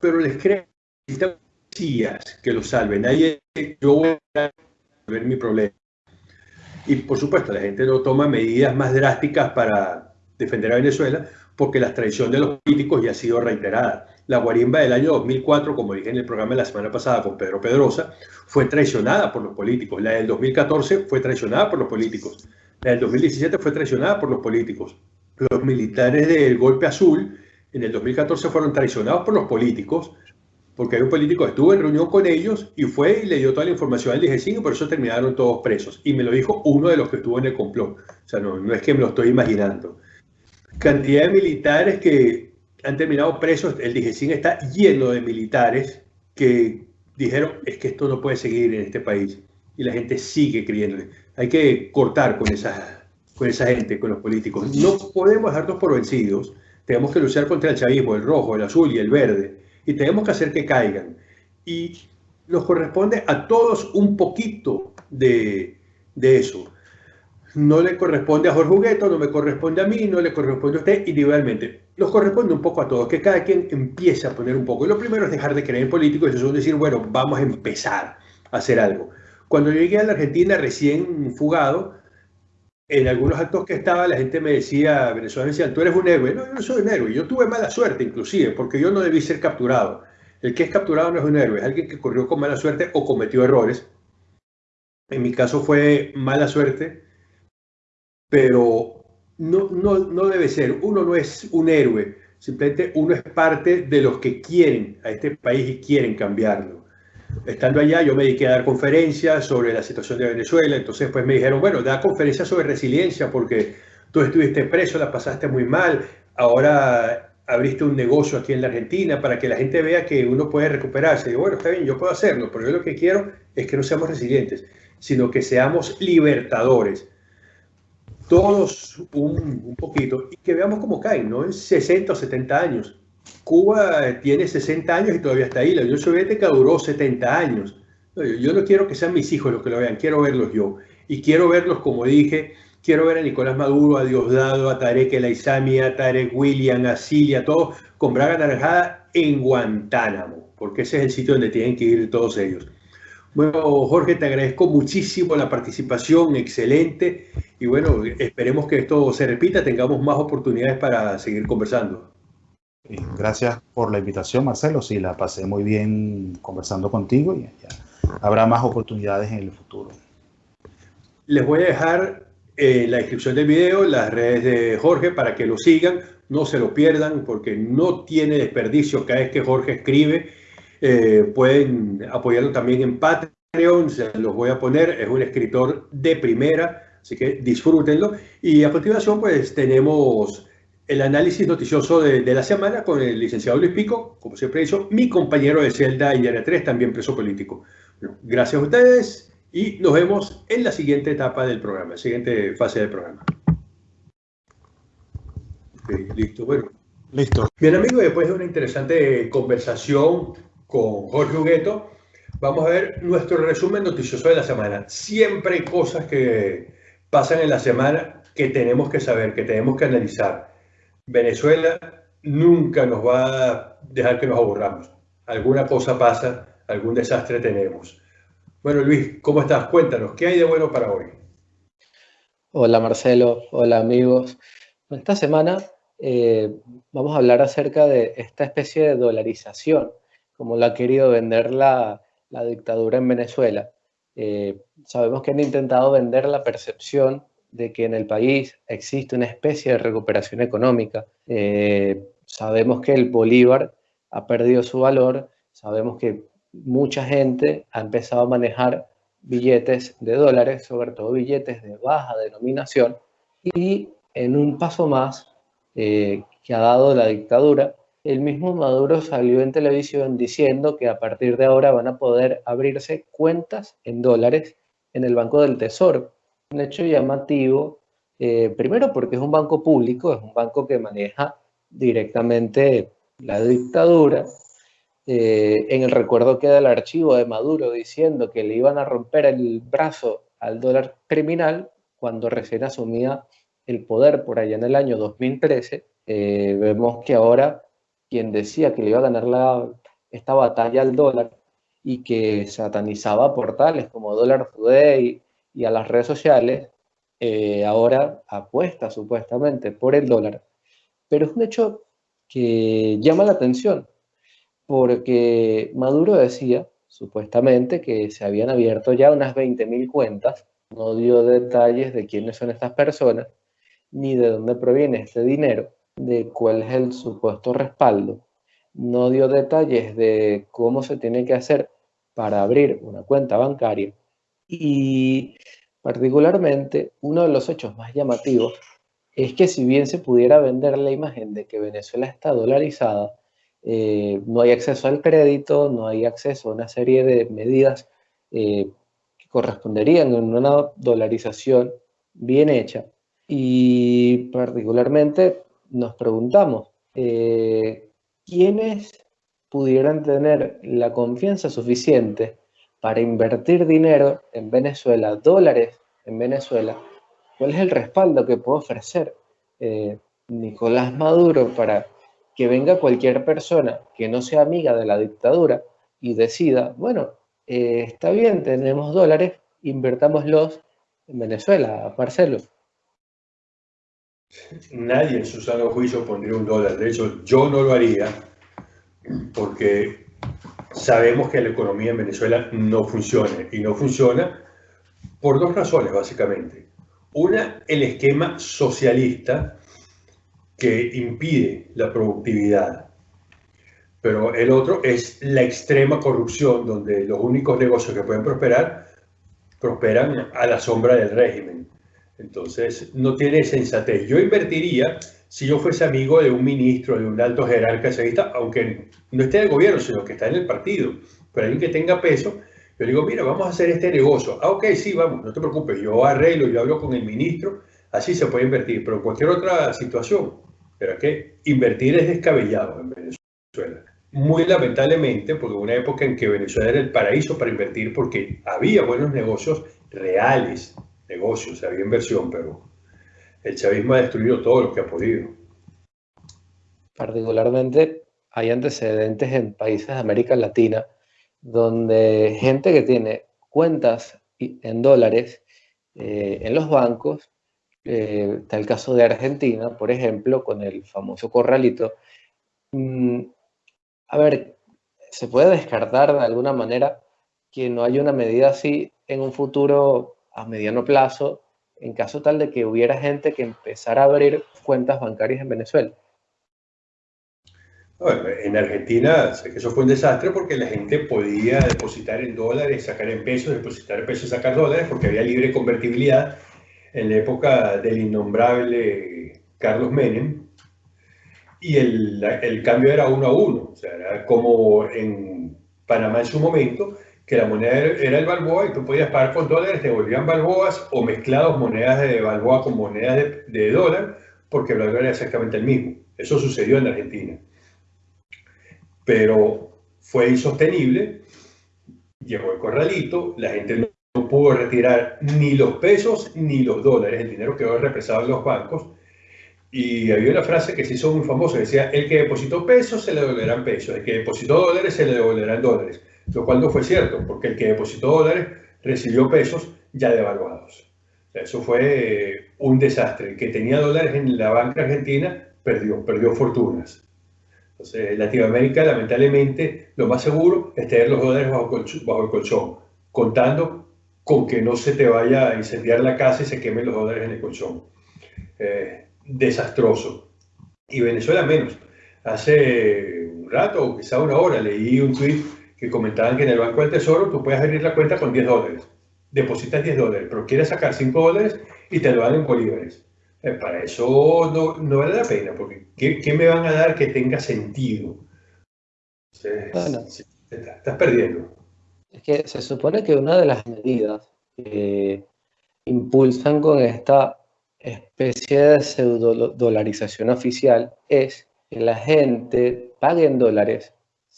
pero les cree que lo salven. Nadie, yo voy a ver mi problema. Y por supuesto, la gente no toma medidas más drásticas para defender a Venezuela porque la traición de los políticos ya ha sido reiterada. La guarimba del año 2004, como dije en el programa de la semana pasada con Pedro Pedrosa, fue traicionada por los políticos. La del 2014 fue traicionada por los políticos. La del 2017 fue traicionada por los políticos. Los militares del golpe azul en el 2014 fueron traicionados por los políticos, porque hay un político que estuvo en reunión con ellos y fue y le dio toda la información al DG5 y por eso terminaron todos presos. Y me lo dijo uno de los que estuvo en el complot. O sea, no, no es que me lo estoy imaginando. Cantidad de militares que han terminado presos. El DG5 está lleno de militares que dijeron, es que esto no puede seguir en este país. Y la gente sigue creyendo. Hay que cortar con esa, con esa gente, con los políticos. No podemos dejarnos por vencidos tenemos que luchar contra el chavismo, el rojo, el azul y el verde. Y tenemos que hacer que caigan. Y nos corresponde a todos un poquito de, eso. No le corresponde a Jorge Hugueto, no me corresponde a mí, no le corresponde a usted individualmente. Nos corresponde un poco a todos, que cada quien empiece a poner un poco. Y lo primero es dejar de creer en políticos y eso es decir, bueno, vamos a empezar a hacer algo. Cuando llegué a la Argentina recién fugado, en algunos actos que estaba, la gente me decía, Venezuela me decía, tú eres un héroe. No, yo no soy un héroe. Yo tuve mala suerte, inclusive, porque yo no debí ser capturado. El que es capturado no es un héroe, es alguien que corrió con mala suerte o cometió errores. En mi caso fue mala suerte, pero no, no, no debe ser. Uno no es un héroe, simplemente uno es parte de los que quieren a este país y quieren cambiarlo estando allá, yo me dediqué a dar conferencias sobre la situación de Venezuela, entonces pues me dijeron, bueno, da conferencias sobre resiliencia porque tú estuviste preso, la pasaste muy mal, ahora abriste un negocio aquí en la Argentina para que la gente vea que uno puede recuperarse. Y bueno, está bien, yo puedo hacerlo, pero yo lo que quiero es que no seamos resilientes, sino que seamos libertadores. Todos un, un poquito y que veamos cómo caen, ¿no? En 60 o 70 años Cuba tiene 60 años y todavía está ahí. La Unión Soviética duró 70 años. Yo no quiero que sean mis hijos los que lo vean, quiero verlos yo. Y quiero verlos, como dije, quiero ver a Nicolás Maduro, a Diosdado, a Tarek El Aizami, a Tarek William, a Cilia, todos con braga naranjada en Guantánamo, porque ese es el sitio donde tienen que ir todos ellos. Bueno, Jorge, te agradezco muchísimo la participación, excelente. Y bueno, esperemos que esto se repita, tengamos más oportunidades para seguir conversando. Gracias por la invitación, Marcelo. Sí, la pasé muy bien conversando contigo y habrá más oportunidades en el futuro. Les voy a dejar en la descripción del video las redes de Jorge para que lo sigan, no se lo pierdan porque no tiene desperdicio cada vez que Jorge escribe. Eh, pueden apoyarlo también en Patreon, se los voy a poner, es un escritor de primera, así que disfrútenlo. Y a continuación pues tenemos el análisis noticioso de, la semana con el licenciado Luis Pico, como siempre he dicho, mi compañero de celda y área 3, también preso político. gracias a ustedes y nos vemos en la siguiente etapa del programa, siguiente fase del programa. listo, bueno. Listo. Bien, amigos, después de una interesante conversación con Jorge Hugueto, vamos a ver nuestro resumen noticioso de la semana. Siempre hay cosas que pasan en la semana que tenemos que saber, que tenemos que analizar. Venezuela nunca nos va a dejar que nos aburramos. Alguna cosa pasa, algún desastre tenemos. Bueno, Luis, ¿cómo estás? Cuéntanos, ¿qué hay de bueno para hoy? Hola Marcelo, hola amigos. Esta semana eh, vamos a hablar acerca de esta especie de dolarización, como la ha querido vender la, dictadura en Venezuela. Eh, sabemos que han intentado vender la percepción de que en el país existe una especie de recuperación económica. Eh, sabemos que el bolívar ha perdido su valor, sabemos que mucha gente ha empezado a manejar billetes de dólares, sobre todo billetes de baja denominación, y en un paso más eh, que ha dado la dictadura, el mismo Maduro salió en televisión diciendo que a partir de ahora van a poder abrirse cuentas en dólares en el Banco del Tesoro. Un hecho llamativo, eh, primero porque es un banco público, es un banco que maneja directamente la dictadura. Eh, en el recuerdo queda el archivo de Maduro diciendo que le iban a romper el brazo al dólar criminal cuando recién asumía el poder por allá en el año 2013, eh, vemos que ahora quien decía que le iba a ganar la, esta batalla al dólar y que satanizaba portales como Dollar Today y a las redes sociales, eh, ahora apuesta supuestamente por el dólar. Pero es un hecho que llama la atención, porque Maduro decía supuestamente que se habían abierto ya unas 20.000 cuentas, no dio detalles de quiénes son estas personas, ni de dónde proviene este dinero, de cuál es el supuesto respaldo. No dio detalles de cómo se tiene que hacer para abrir una cuenta bancaria. Y particularmente, uno de los hechos más llamativos es que si bien se pudiera vender la imagen de que Venezuela está dolarizada, eh, no hay acceso al crédito, no hay acceso a una serie de medidas eh, que corresponderían a una dolarización bien hecha. Y particularmente nos preguntamos, eh, ¿quiénes pudieran tener la confianza suficiente para invertir dinero en Venezuela, dólares en Venezuela? ¿Cuál es el respaldo que puede ofrecer eh, Nicolás Maduro para que venga cualquier persona que no sea amiga de la dictadura y decida, bueno, eh, está bien, tenemos dólares, invertámoslos en Venezuela, Marcelo? Nadie en su sano juicio pondría un dólar. De hecho, yo no lo haría porque sabemos que la economía en Venezuela no funciona y no funciona por dos razones básicamente. Una, el esquema socialista que impide la productividad. Pero el otro es la extrema corrupción, donde los únicos negocios que pueden prosperar prosperan a la sombra del régimen. Entonces, no tiene sensatez. Yo invertiría si yo fuese amigo de un ministro, de un alto jerarca aunque no esté en el gobierno, sino que está en el partido, pero alguien que tenga peso, yo digo, mira, vamos a hacer este negocio. Ah, ok, sí, vamos, no te preocupes, yo arreglo, yo hablo con el ministro, así se puede invertir, pero cualquier otra situación, pero que invertir es descabellado en Venezuela. Muy lamentablemente, porque hubo una época en que Venezuela era el paraíso para invertir porque había buenos negocios reales, negocios, había inversión, pero el chavismo ha destruido todo lo que ha podido. Particularmente hay antecedentes en países de América Latina donde gente que tiene cuentas en dólares eh, en los bancos, eh, está el caso de Argentina, por ejemplo, con el famoso corralito. Mm, a ver, se puede descartar de alguna manera que no haya una medida así en un futuro a mediano plazo en caso tal de que hubiera gente que empezara a abrir cuentas bancarias en Venezuela? en Argentina, eso fue un desastre porque la gente podía depositar en dólares, sacar en pesos, depositar en pesos, sacar dólares, porque había libre convertibilidad en la época del innombrable Carlos Menem. Y el, el cambio era uno a uno, o sea, era como en Panamá en su momento, que la moneda era el balboa y tú podías pagar con dólares, te volvían balboas o mezclados monedas de balboa con monedas de, dólar, porque el balboa era exactamente el mismo. Eso sucedió en Argentina. Pero fue insostenible, llegó el corralito, la gente no pudo retirar ni los pesos ni los dólares, el dinero quedó represado en los bancos. Y había una frase que se hizo muy famosa, decía, el que depositó pesos se le devolverán pesos, el que depositó dólares se le devolverán dólares lo cual no fue cierto, porque el que depositó dólares recibió pesos ya devaluados. Eso fue un desastre. El que tenía dólares en la banca argentina perdió, perdió fortunas. Entonces, en Latinoamérica, lamentablemente, lo más seguro es tener los dólares bajo, el colchón, contando con que no se te vaya a incendiar la casa y se quemen los dólares en el colchón. Eh, desastroso. Y Venezuela menos. Hace un rato, quizá una hora, leí un tweet que comentaban que en el Banco del Tesoro tú puedes abrir la cuenta con 10 dólares. Depositas 10 dólares, pero quieres sacar 5 dólares y te lo dan en bolívares. Eh, para eso no, no, vale la pena, porque ¿qué, ¿qué, me van a dar que tenga sentido? estás perdiendo. Es que se supone que una de las medidas que impulsan con esta especie de pseudo dolarización oficial es que la gente pague en dólares,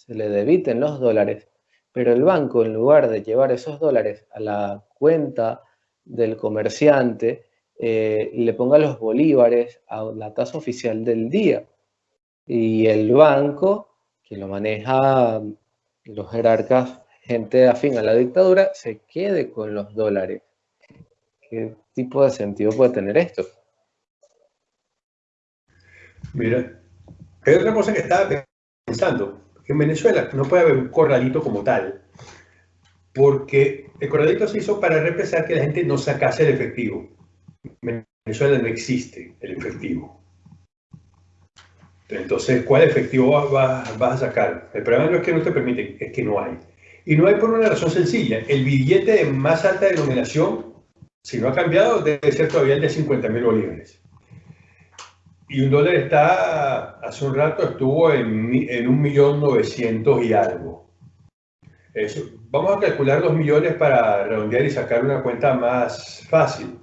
se le debiten los dólares, pero el banco en lugar de llevar esos dólares a la cuenta del comerciante, eh, le ponga los bolívares a la tasa oficial del día. Y el banco, que lo maneja los jerarcas, gente afín a la dictadura, se quede con los dólares. ¿Qué tipo de sentido puede tener esto? Mira, hay otra cosa que estaba pensando. En Venezuela no puede haber un corralito como tal, porque el corralito se hizo para represar que la gente no sacase el efectivo. En Venezuela no existe el efectivo. Entonces, ¿cuál efectivo vas, a sacar? El problema no es que no te permiten, es que no hay. Y no hay por una razón sencilla. El billete de más alta denominación, si no ha cambiado, debe ser todavía el de 50 mil bolívares. Y un dólar está, hace un rato estuvo en, en un millón novecientos y algo. Vamos a calcular los millones para redondear y sacar una cuenta más fácil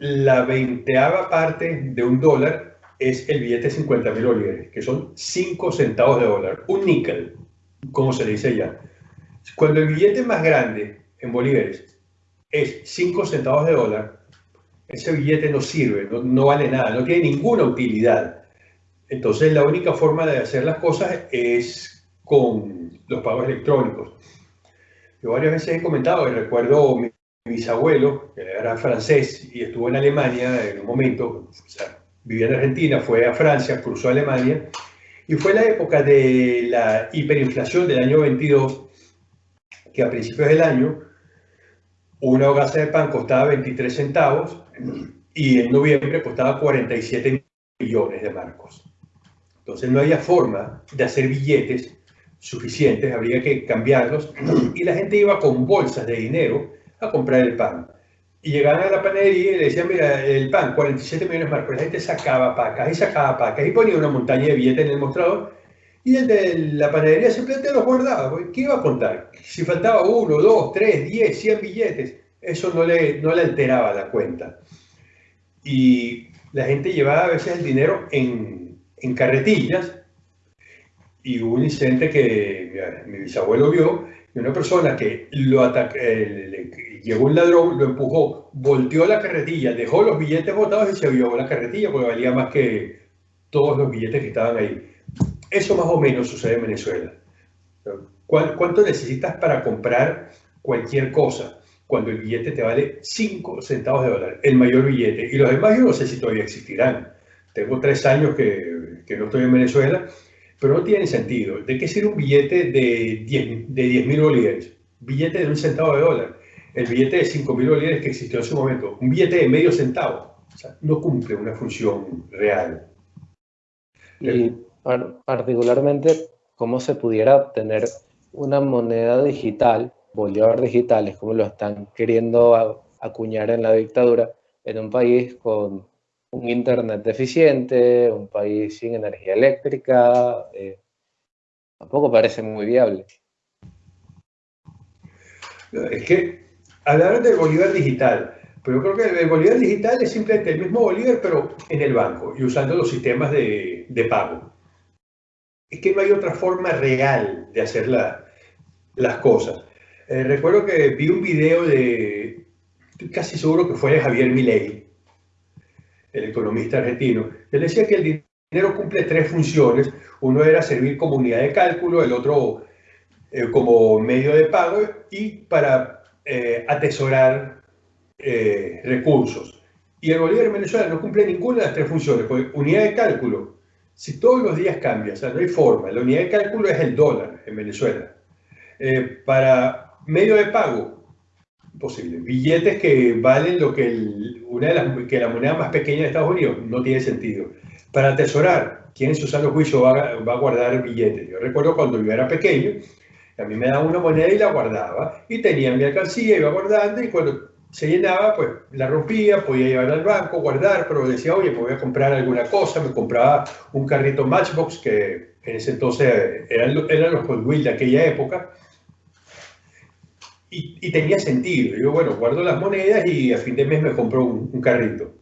la veinteava parte de un dólar es el billete de 50 mil bolívares, que son 5 centavos de dólar, un níquel, como se le dice ya. Cuando el billete más grande en bolívares es 5 centavos de dólar, ese billete no sirve, no, vale nada, no tiene ninguna utilidad. Entonces la única forma de hacer las cosas es con los pagos electrónicos. Yo varias veces he comentado, y recuerdo mi bisabuelo, que era francés y estuvo en Alemania en un momento, o sea, vivía en Argentina, fue a Francia, cruzó a Alemania, y fue la época de la hiperinflación del año 22, que a principios del año una hogaza de pan costaba 23 centavos y en noviembre costaba 47 millones de marcos. Entonces no había forma de hacer billetes suficientes, habría que cambiarlos y la gente iba con bolsas de dinero a comprar el pan. Y llegaban a la panadería y le decían, mira, el pan, 47 millones más. Pero la gente sacaba pacas y sacaba pacas y ponía una montaña de billetes en el mostrador y el de la panadería simplemente los guardaba. ¿Qué iba a contar? Si faltaba uno, dos, tres, diez, cien billetes, eso no le, no le alteraba la cuenta. Y la gente llevaba a veces el dinero en, en carretillas y hubo un incidente que mi bisabuelo vio y una persona que lo atacó, llegó un ladrón, lo empujó, volteó la carretilla, dejó los billetes botados y se llevó la carretilla porque valía más que todos los billetes que estaban ahí. Eso más o menos sucede en Venezuela. ¿Cuánto necesitas para comprar cualquier cosa? Cuando el billete te vale 5 centavos de dólar, el mayor billete. Y los demás yo no sé si todavía existirán. Tengo tres años que, que no estoy en Venezuela, pero no tiene sentido. ¿De qué sirve un billete de 10 de 10 mil bolívares? Billete de un centavo de dólar el billete de 5.000 bolívares que existió en su momento, un billete de medio centavo, o sea, no cumple una función real. Y particularmente, ¿cómo se pudiera tener una moneda digital, bolívar digitales, como lo están queriendo acuñar en la dictadura, en un país con un internet deficiente, un país sin energía eléctrica? Eh, tampoco parece muy viable. Es que hablaron del Bolívar digital, pero yo creo que el Bolívar digital es simplemente el mismo Bolívar, pero en el banco y usando los sistemas de, de pago. Es que no hay otra forma real de hacer las cosas. Eh, recuerdo que vi un video de, estoy casi seguro que fue Javier Milei, el economista argentino. Él decía que el dinero cumple tres funciones. Uno era servir como unidad de cálculo, el otro eh, como medio de pago y para eh, atesorar eh, recursos. Y el bolívar en Venezuela no cumple ninguna de las tres funciones, porque unidad de cálculo, si todos los días cambia, o sea, no hay forma, la unidad de cálculo es el dólar en Venezuela. Para medio de pago, imposible. Billetes que valen lo que una de las que la moneda más pequeña de Estados Unidos no tiene sentido. Para atesorar, ¿quién en su juicio va, va a guardar billetes? Yo recuerdo cuando yo era pequeño, a mí me daban una moneda y la guardaba, y tenía mi alcancía, iba guardando, y cuando se llenaba, pues la rompía, podía llevar al banco, guardar, pero decía, oye, pues voy a comprar alguna cosa, me compraba un carrito Matchbox, que en ese entonces eran, eran los Hot Wheels de aquella época, y, tenía sentido. Yo, bueno, guardo las monedas y a fin de mes me compro un, carrito.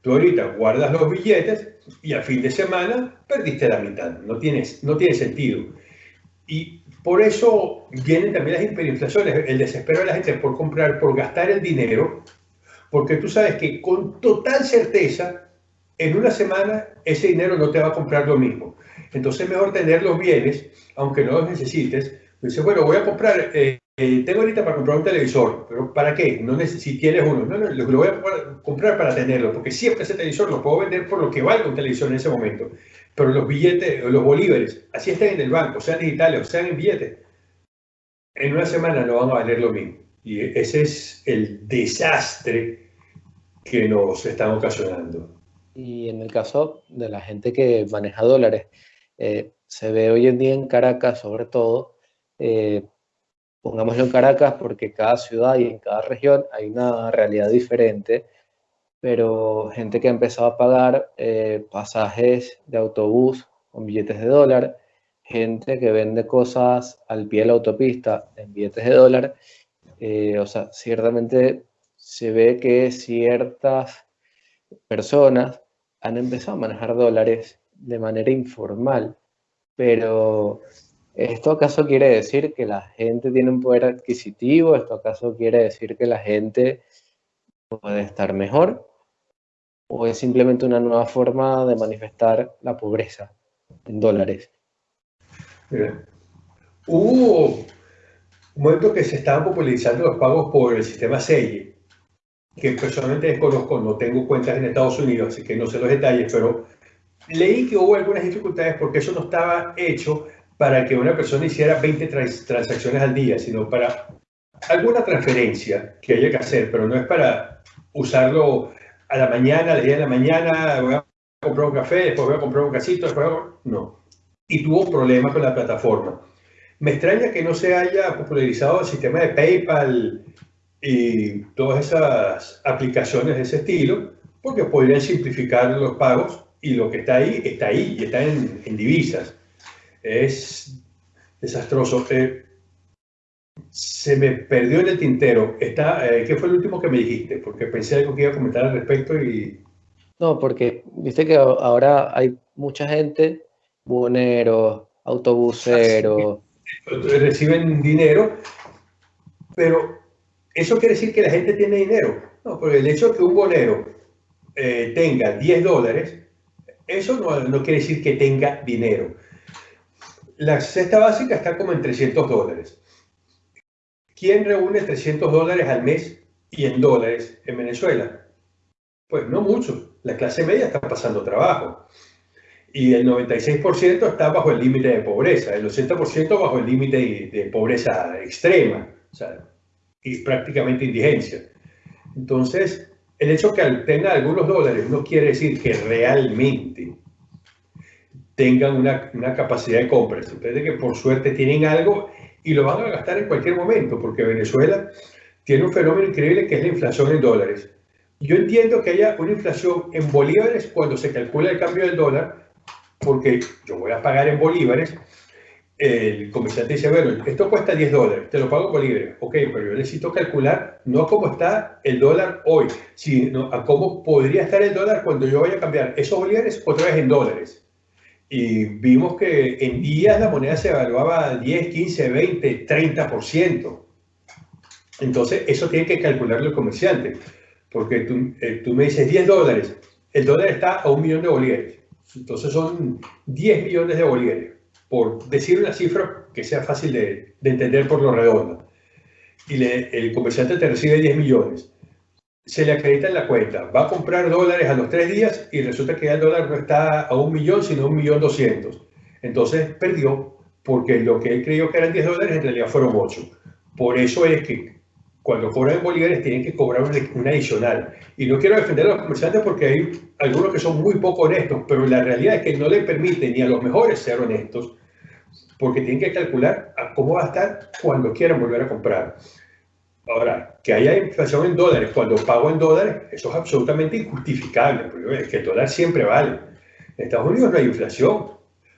Tú ahorita guardas los billetes y a fin de semana perdiste la mitad. No, tienes, no tiene sentido. Y por eso vienen también las hiperinflaciones, el desespero de la gente por comprar, por gastar el dinero, porque tú sabes que con total certeza, en una semana ese dinero no te va a comprar lo mismo. Entonces es mejor tener los bienes, aunque no los necesites. Dices, bueno, voy a comprar eh, eh, tengo ahorita para comprar un televisor, pero ¿para qué? No si tienes uno, no, no, lo voy a comprar para tenerlo, porque siempre ese televisor lo puedo vender por lo que valga un televisor en ese momento. Pero los billetes, los bolívares, así están en el banco, sean digitales o sean en billetes, en una semana no van a valer lo mismo. Y ese es el desastre que nos están ocasionando. Y en el caso de la gente que maneja dólares, eh, se ve hoy en día en Caracas, sobre todo, eh, pongámoslo en Caracas porque cada ciudad y en cada región hay una realidad diferente, pero gente que ha empezado a pagar eh, pasajes de autobús con billetes de dólar, gente que vende cosas al pie de la autopista en billetes de dólar, eh, o sea, ciertamente se ve que ciertas personas han empezado a manejar dólares de manera informal, pero ¿Esto acaso quiere decir que la gente tiene un poder adquisitivo? ¿Esto acaso quiere decir que la gente puede estar mejor? ¿O es simplemente una nueva forma de manifestar la pobreza en dólares? hubo un momento que se estaban popularizando los pagos por el sistema SEI, que personalmente desconozco, no tengo cuentas en Estados Unidos, así que no sé los detalles, pero leí que hubo algunas dificultades porque eso no estaba hecho para que una persona hiciera 20 transacciones al día, sino para alguna transferencia que haya que hacer, pero no es para usarlo a la mañana, a las 10 de la mañana, voy a comprar un café, después voy a comprar un casito, después no. Y tuvo problemas con la plataforma. Me extraña que no se haya popularizado el sistema de PayPal y todas esas aplicaciones de ese estilo, porque podrían simplificar los pagos y lo que está ahí, está ahí y está en, en divisas es desastroso. Eh, se me perdió en el tintero. Está, eh, ¿Qué fue el último que me dijiste? Porque pensé algo que iba a comentar al respecto y... No, porque viste que ahora hay mucha gente, buhoneros, autobuseros... Reciben dinero, pero ¿eso quiere decir que la gente tiene dinero? No, porque el hecho de que un bonero eh, tenga 10 dólares, eso no, no quiere decir que tenga dinero la cesta básica está como en 300 dólares. ¿Quién reúne 300 dólares al mes y en dólares en Venezuela? Pues no muchos. La clase media está pasando trabajo. Y el 96% está bajo el límite de pobreza, el 80% bajo el límite de, pobreza extrema, o sea, y prácticamente indigencia. Entonces, el hecho que tenga algunos dólares no quiere decir que realmente tengan una, una capacidad de compra. Ustedes que por suerte tienen algo y lo van a gastar en cualquier momento, porque Venezuela tiene un fenómeno increíble que es la inflación en dólares. Yo entiendo que haya una inflación en bolívares cuando se calcula el cambio del dólar, porque yo voy a pagar en bolívares. El comerciante dice, bueno, esto cuesta 10 dólares, te lo pago en bolívares. Ok, pero yo necesito calcular no cómo está el dólar hoy, sino a cómo podría estar el dólar cuando yo vaya a cambiar esos bolívares otra vez en dólares y vimos que en días la moneda se evaluaba 10, 15, 20, 30%. Entonces, eso tiene que calcularlo el comerciante, porque tú, eh, tú, me dices 10 dólares, el dólar está a un millón de bolívares, entonces son 10 millones de bolívares, por decir una cifra que sea fácil de, de entender por lo redondo. Y el comerciante te recibe 10 millones. Se le acredita en la cuenta. Va a comprar dólares a los tres días y resulta que el dólar no está a un millón, sino un millón doscientos. Entonces perdió porque lo que él creyó que eran 10 dólares en realidad fueron 8. Por eso es que cuando cobran en bolívares tienen que cobrar un, adicional. Y no quiero defender a los comerciantes porque hay algunos que son muy poco honestos, pero la realidad es que no le permite ni a los mejores ser honestos porque tienen que calcular cómo va a estar cuando quieran volver a comprar. Ahora, que haya inflación en dólares cuando pago en dólares, eso es absolutamente injustificable, porque es que el dólar siempre vale. En Estados Unidos no hay inflación.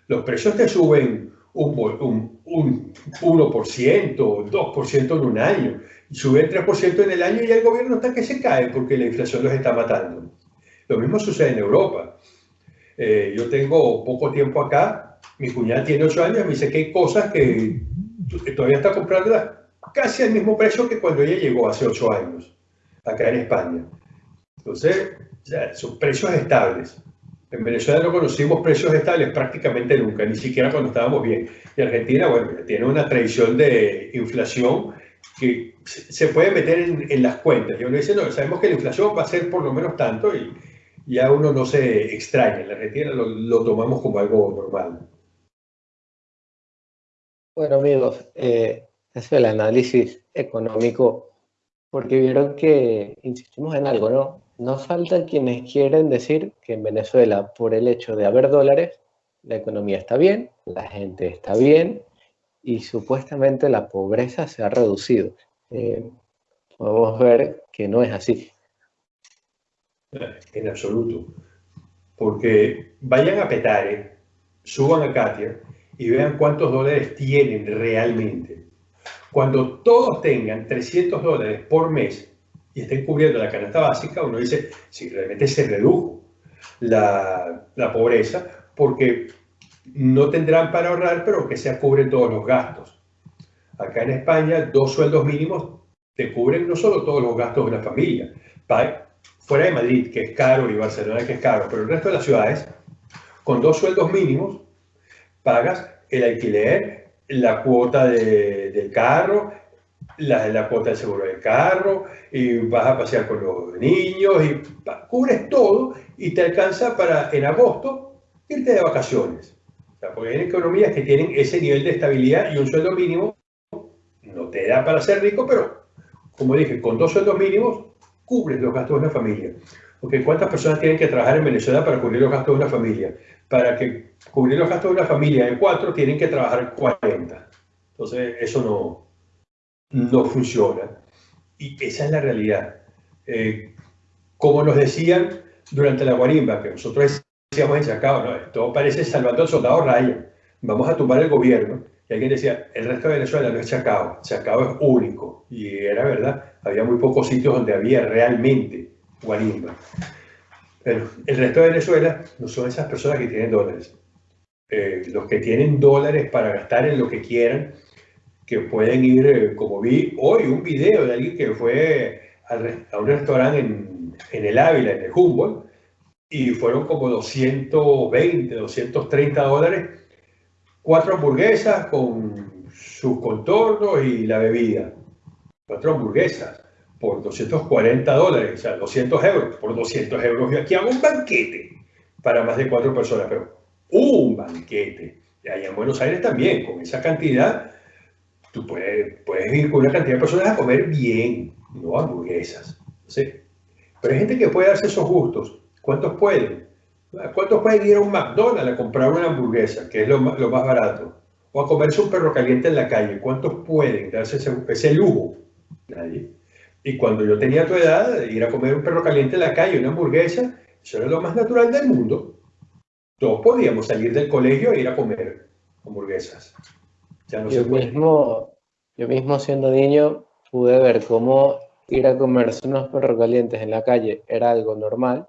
Los precios te suben un, un, 1%, 2% en un año, y suben 3% en el año y el gobierno está que se cae porque la inflación los está matando. Lo mismo sucede en Europa. Eh, yo tengo poco tiempo acá, mi cuñada tiene 8 años, me dice que hay cosas que todavía está comprando casi al mismo precio que cuando ella llegó hace 8 años, acá en España. Entonces, son precios estables. En Venezuela no conocimos precios estables prácticamente nunca, ni siquiera cuando estábamos bien. Y Argentina, bueno, tiene una tradición de inflación que se puede meter en, las cuentas. Y uno dice, no, sabemos que la inflación va a ser por lo menos tanto y ya uno no se extraña. En la Argentina lo, tomamos como algo normal. Bueno, amigos, eh, es el análisis económico, porque vieron que insistimos en algo, ¿no? No faltan quienes quieren decir que en Venezuela, por el hecho de haber dólares, la economía está bien, la gente está bien y supuestamente la pobreza se ha reducido. Eh, podemos ver que no es así. En absoluto. Porque vayan a Petare, suban a Katia y vean cuántos dólares tienen realmente. Cuando todos tengan 300 dólares por mes, y estén cubriendo la canasta básica, uno dice, si realmente se redujo la, pobreza, porque no tendrán para ahorrar, pero que se cubren todos los gastos. Acá en España, dos sueldos mínimos te cubren no solo todos los gastos de una familia, fuera de Madrid, que es caro, y Barcelona, que es caro, pero el resto de las ciudades, con dos sueldos mínimos, pagas el alquiler, la cuota de, del carro, la, la cuota del seguro del carro, y vas a pasear con los niños, y cubres todo y te alcanza para en agosto irte de vacaciones. O sea, porque hay economías que tienen ese nivel de estabilidad y un sueldo mínimo no te da para ser rico, pero como dije, con dos sueldos mínimos cubres los gastos de una familia. Porque ¿cuántas personas tienen que trabajar en Venezuela para cubrir los gastos de una familia? Para que cubrir los gastos de una familia de cuatro, tienen que trabajar 40. Entonces, eso no, no funciona. Y esa es la realidad. Eh, como nos decían durante la guarimba, que nosotros decíamos en Chacao, no, todo parece salvando al soldado Ryan, vamos a tumbar el gobierno. Y alguien decía, el resto de Venezuela no es Chacao, Chacao es único. Y era verdad, había muy pocos sitios donde había realmente guarimba. Pero el resto de Venezuela no son esas personas que tienen dólares. Eh, los que tienen dólares para gastar en lo que quieran, que pueden ir, eh, como vi hoy, un video de alguien que fue a, un restaurante en, en, el Ávila, en el Humboldt, y fueron como 220, 230 dólares, cuatro hamburguesas con sus contornos y la bebida. Cuatro hamburguesas por 240 dólares, o sea, 200 euros. Por 200 euros y aquí hago un banquete para más de cuatro personas, pero un banquete. Y allá en Buenos Aires también, con esa cantidad, tú puedes, puedes ir con una cantidad de personas a comer bien, no hamburguesas. ¿sí? Pero hay gente que puede darse esos gustos. ¿Cuántos pueden? ¿Cuántos pueden ir a un McDonald's a comprar una hamburguesa, que es lo, lo más barato? O a comerse un perro caliente en la calle. ¿Cuántos pueden darse ese, ese lujo? Nadie. Y cuando yo tenía tu edad, ir a comer un perro caliente en la calle, una hamburguesa, eso era lo más natural del mundo. Todos podíamos salir del colegio e ir a comer hamburguesas yo, mismo, yo mismo siendo niño pude ver cómo ir a comerse unos perros calientes en la calle era algo normal.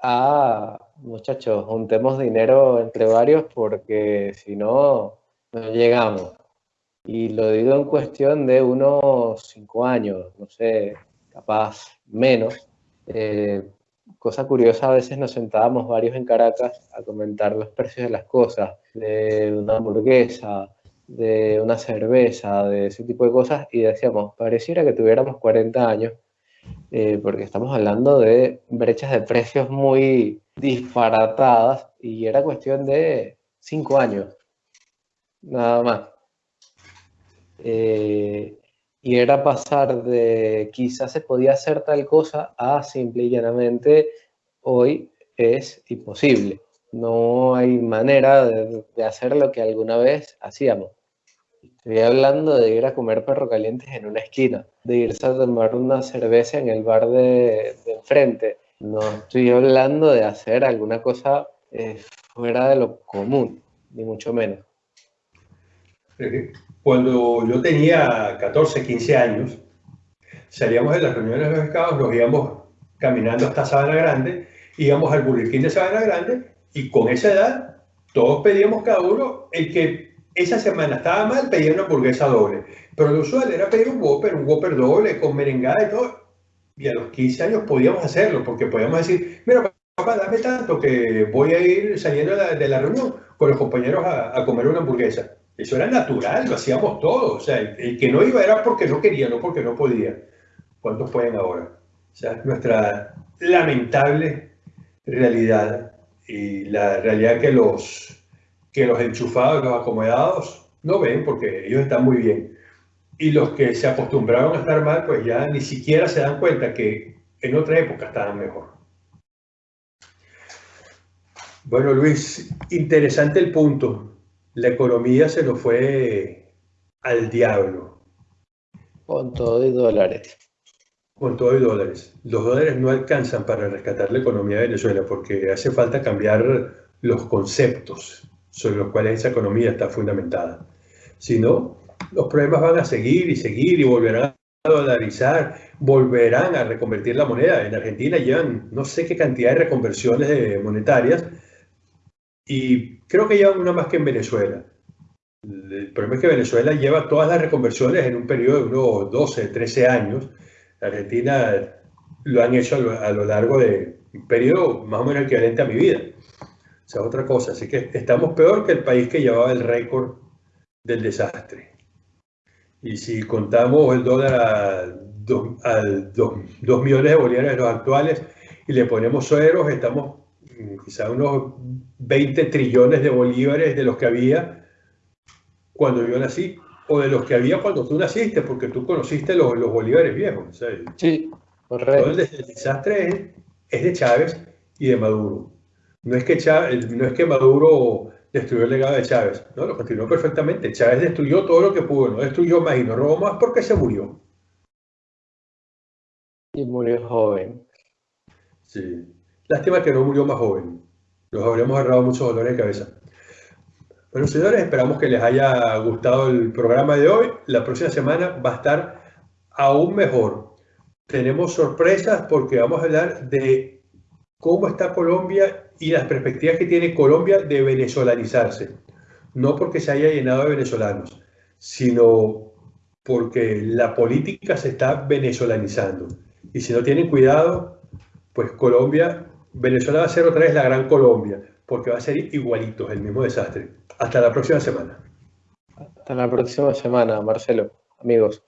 Ah, muchachos, juntemos dinero entre varios porque si no, no llegamos. Y lo digo en cuestión de unos cinco años, no sé, capaz menos. Eh, cosa curiosa, a veces nos sentábamos varios en Caracas a comentar los precios de las cosas, de una hamburguesa, de una cerveza, de ese tipo de cosas, y decíamos, pareciera que tuviéramos 40 años, eh, porque estamos hablando de brechas de precios muy disparatadas y era cuestión de cinco años, nada más. Eh, y era pasar de quizás se podía hacer tal cosa a simple y llanamente hoy es imposible. No hay manera de, hacer lo que alguna vez hacíamos. Estoy hablando de ir a comer perro calientes en una esquina, de irse a tomar una cerveza en el bar de, enfrente. No estoy hablando de hacer alguna cosa eh, fuera de lo común, ni mucho menos. Cuando yo tenía 14, 15 años, salíamos de las reuniones de los escados, nos íbamos caminando hasta Sabana Grande, íbamos al King de Sabana Grande y con esa edad todos pedíamos cada uno, el que esa semana estaba mal pedía una hamburguesa doble, pero lo usual era pedir un Whopper, un Whopper doble con merengada y todo. Y a los 15 años podíamos hacerlo, porque podíamos decir, mira, papá, dame tanto que voy a ir saliendo de la, reunión con los compañeros a comer una hamburguesa. Eso era natural, lo hacíamos todos. O sea, el, que no iba era porque no quería, no porque no podía. ¿Cuántos pueden ahora? O sea, nuestra lamentable realidad y la realidad que los, que los enchufados, los acomodados, no ven porque ellos están muy bien. Y los que se acostumbraron a estar mal, pues ya ni siquiera se dan cuenta que en otra época estaban mejor. Bueno, Luis, interesante el punto la economía se nos fue al diablo. Con todo y dólares. Con todo y dólares. Los dólares no alcanzan para rescatar la economía de Venezuela porque hace falta cambiar los conceptos sobre los cuales esa economía está fundamentada. Si no, los problemas van a seguir y seguir y volverán a dolarizar, volverán a reconvertir la moneda. En Argentina llevan no sé qué cantidad de reconversiones monetarias y creo que llevan una más que en Venezuela. El problema es que Venezuela lleva todas las reconversiones en un periodo de unos 12, 13 años. Argentina lo han hecho a lo, largo de un periodo más o menos equivalente a mi vida. O sea, otra cosa. Así que estamos peor que el país que llevaba el récord del desastre. Y si contamos el dólar a 2 millones de bolívares los actuales y le ponemos sueros, estamos quizá unos 20 trillones de bolívares de los que había cuando yo nací, o de los que había cuando tú naciste, porque tú conociste los, los bolívares viejos. Sí, correcto. el desastre es, de Chávez y de Maduro. No es, que Chávez, no es que Maduro destruyó el legado de Chávez, no, lo continuó perfectamente. Chávez destruyó todo lo que pudo, no destruyó más y no robó más porque se murió. Y murió joven. Sí. Lástima que no murió más joven. Nos habríamos ahorrado muchos dolores de cabeza. Bueno, señores, esperamos que les haya gustado el programa de hoy. La próxima semana va a estar aún mejor. Tenemos sorpresas porque vamos a hablar de cómo está Colombia y las perspectivas que tiene Colombia de venezolanizarse. No porque se haya llenado de venezolanos, sino porque la política se está venezolanizando. Y si no tienen cuidado, pues Colombia Venezuela va a ser otra vez la gran Colombia, porque va a ser igualito, el mismo desastre. Hasta la próxima semana. Hasta la próxima semana, Marcelo, amigos.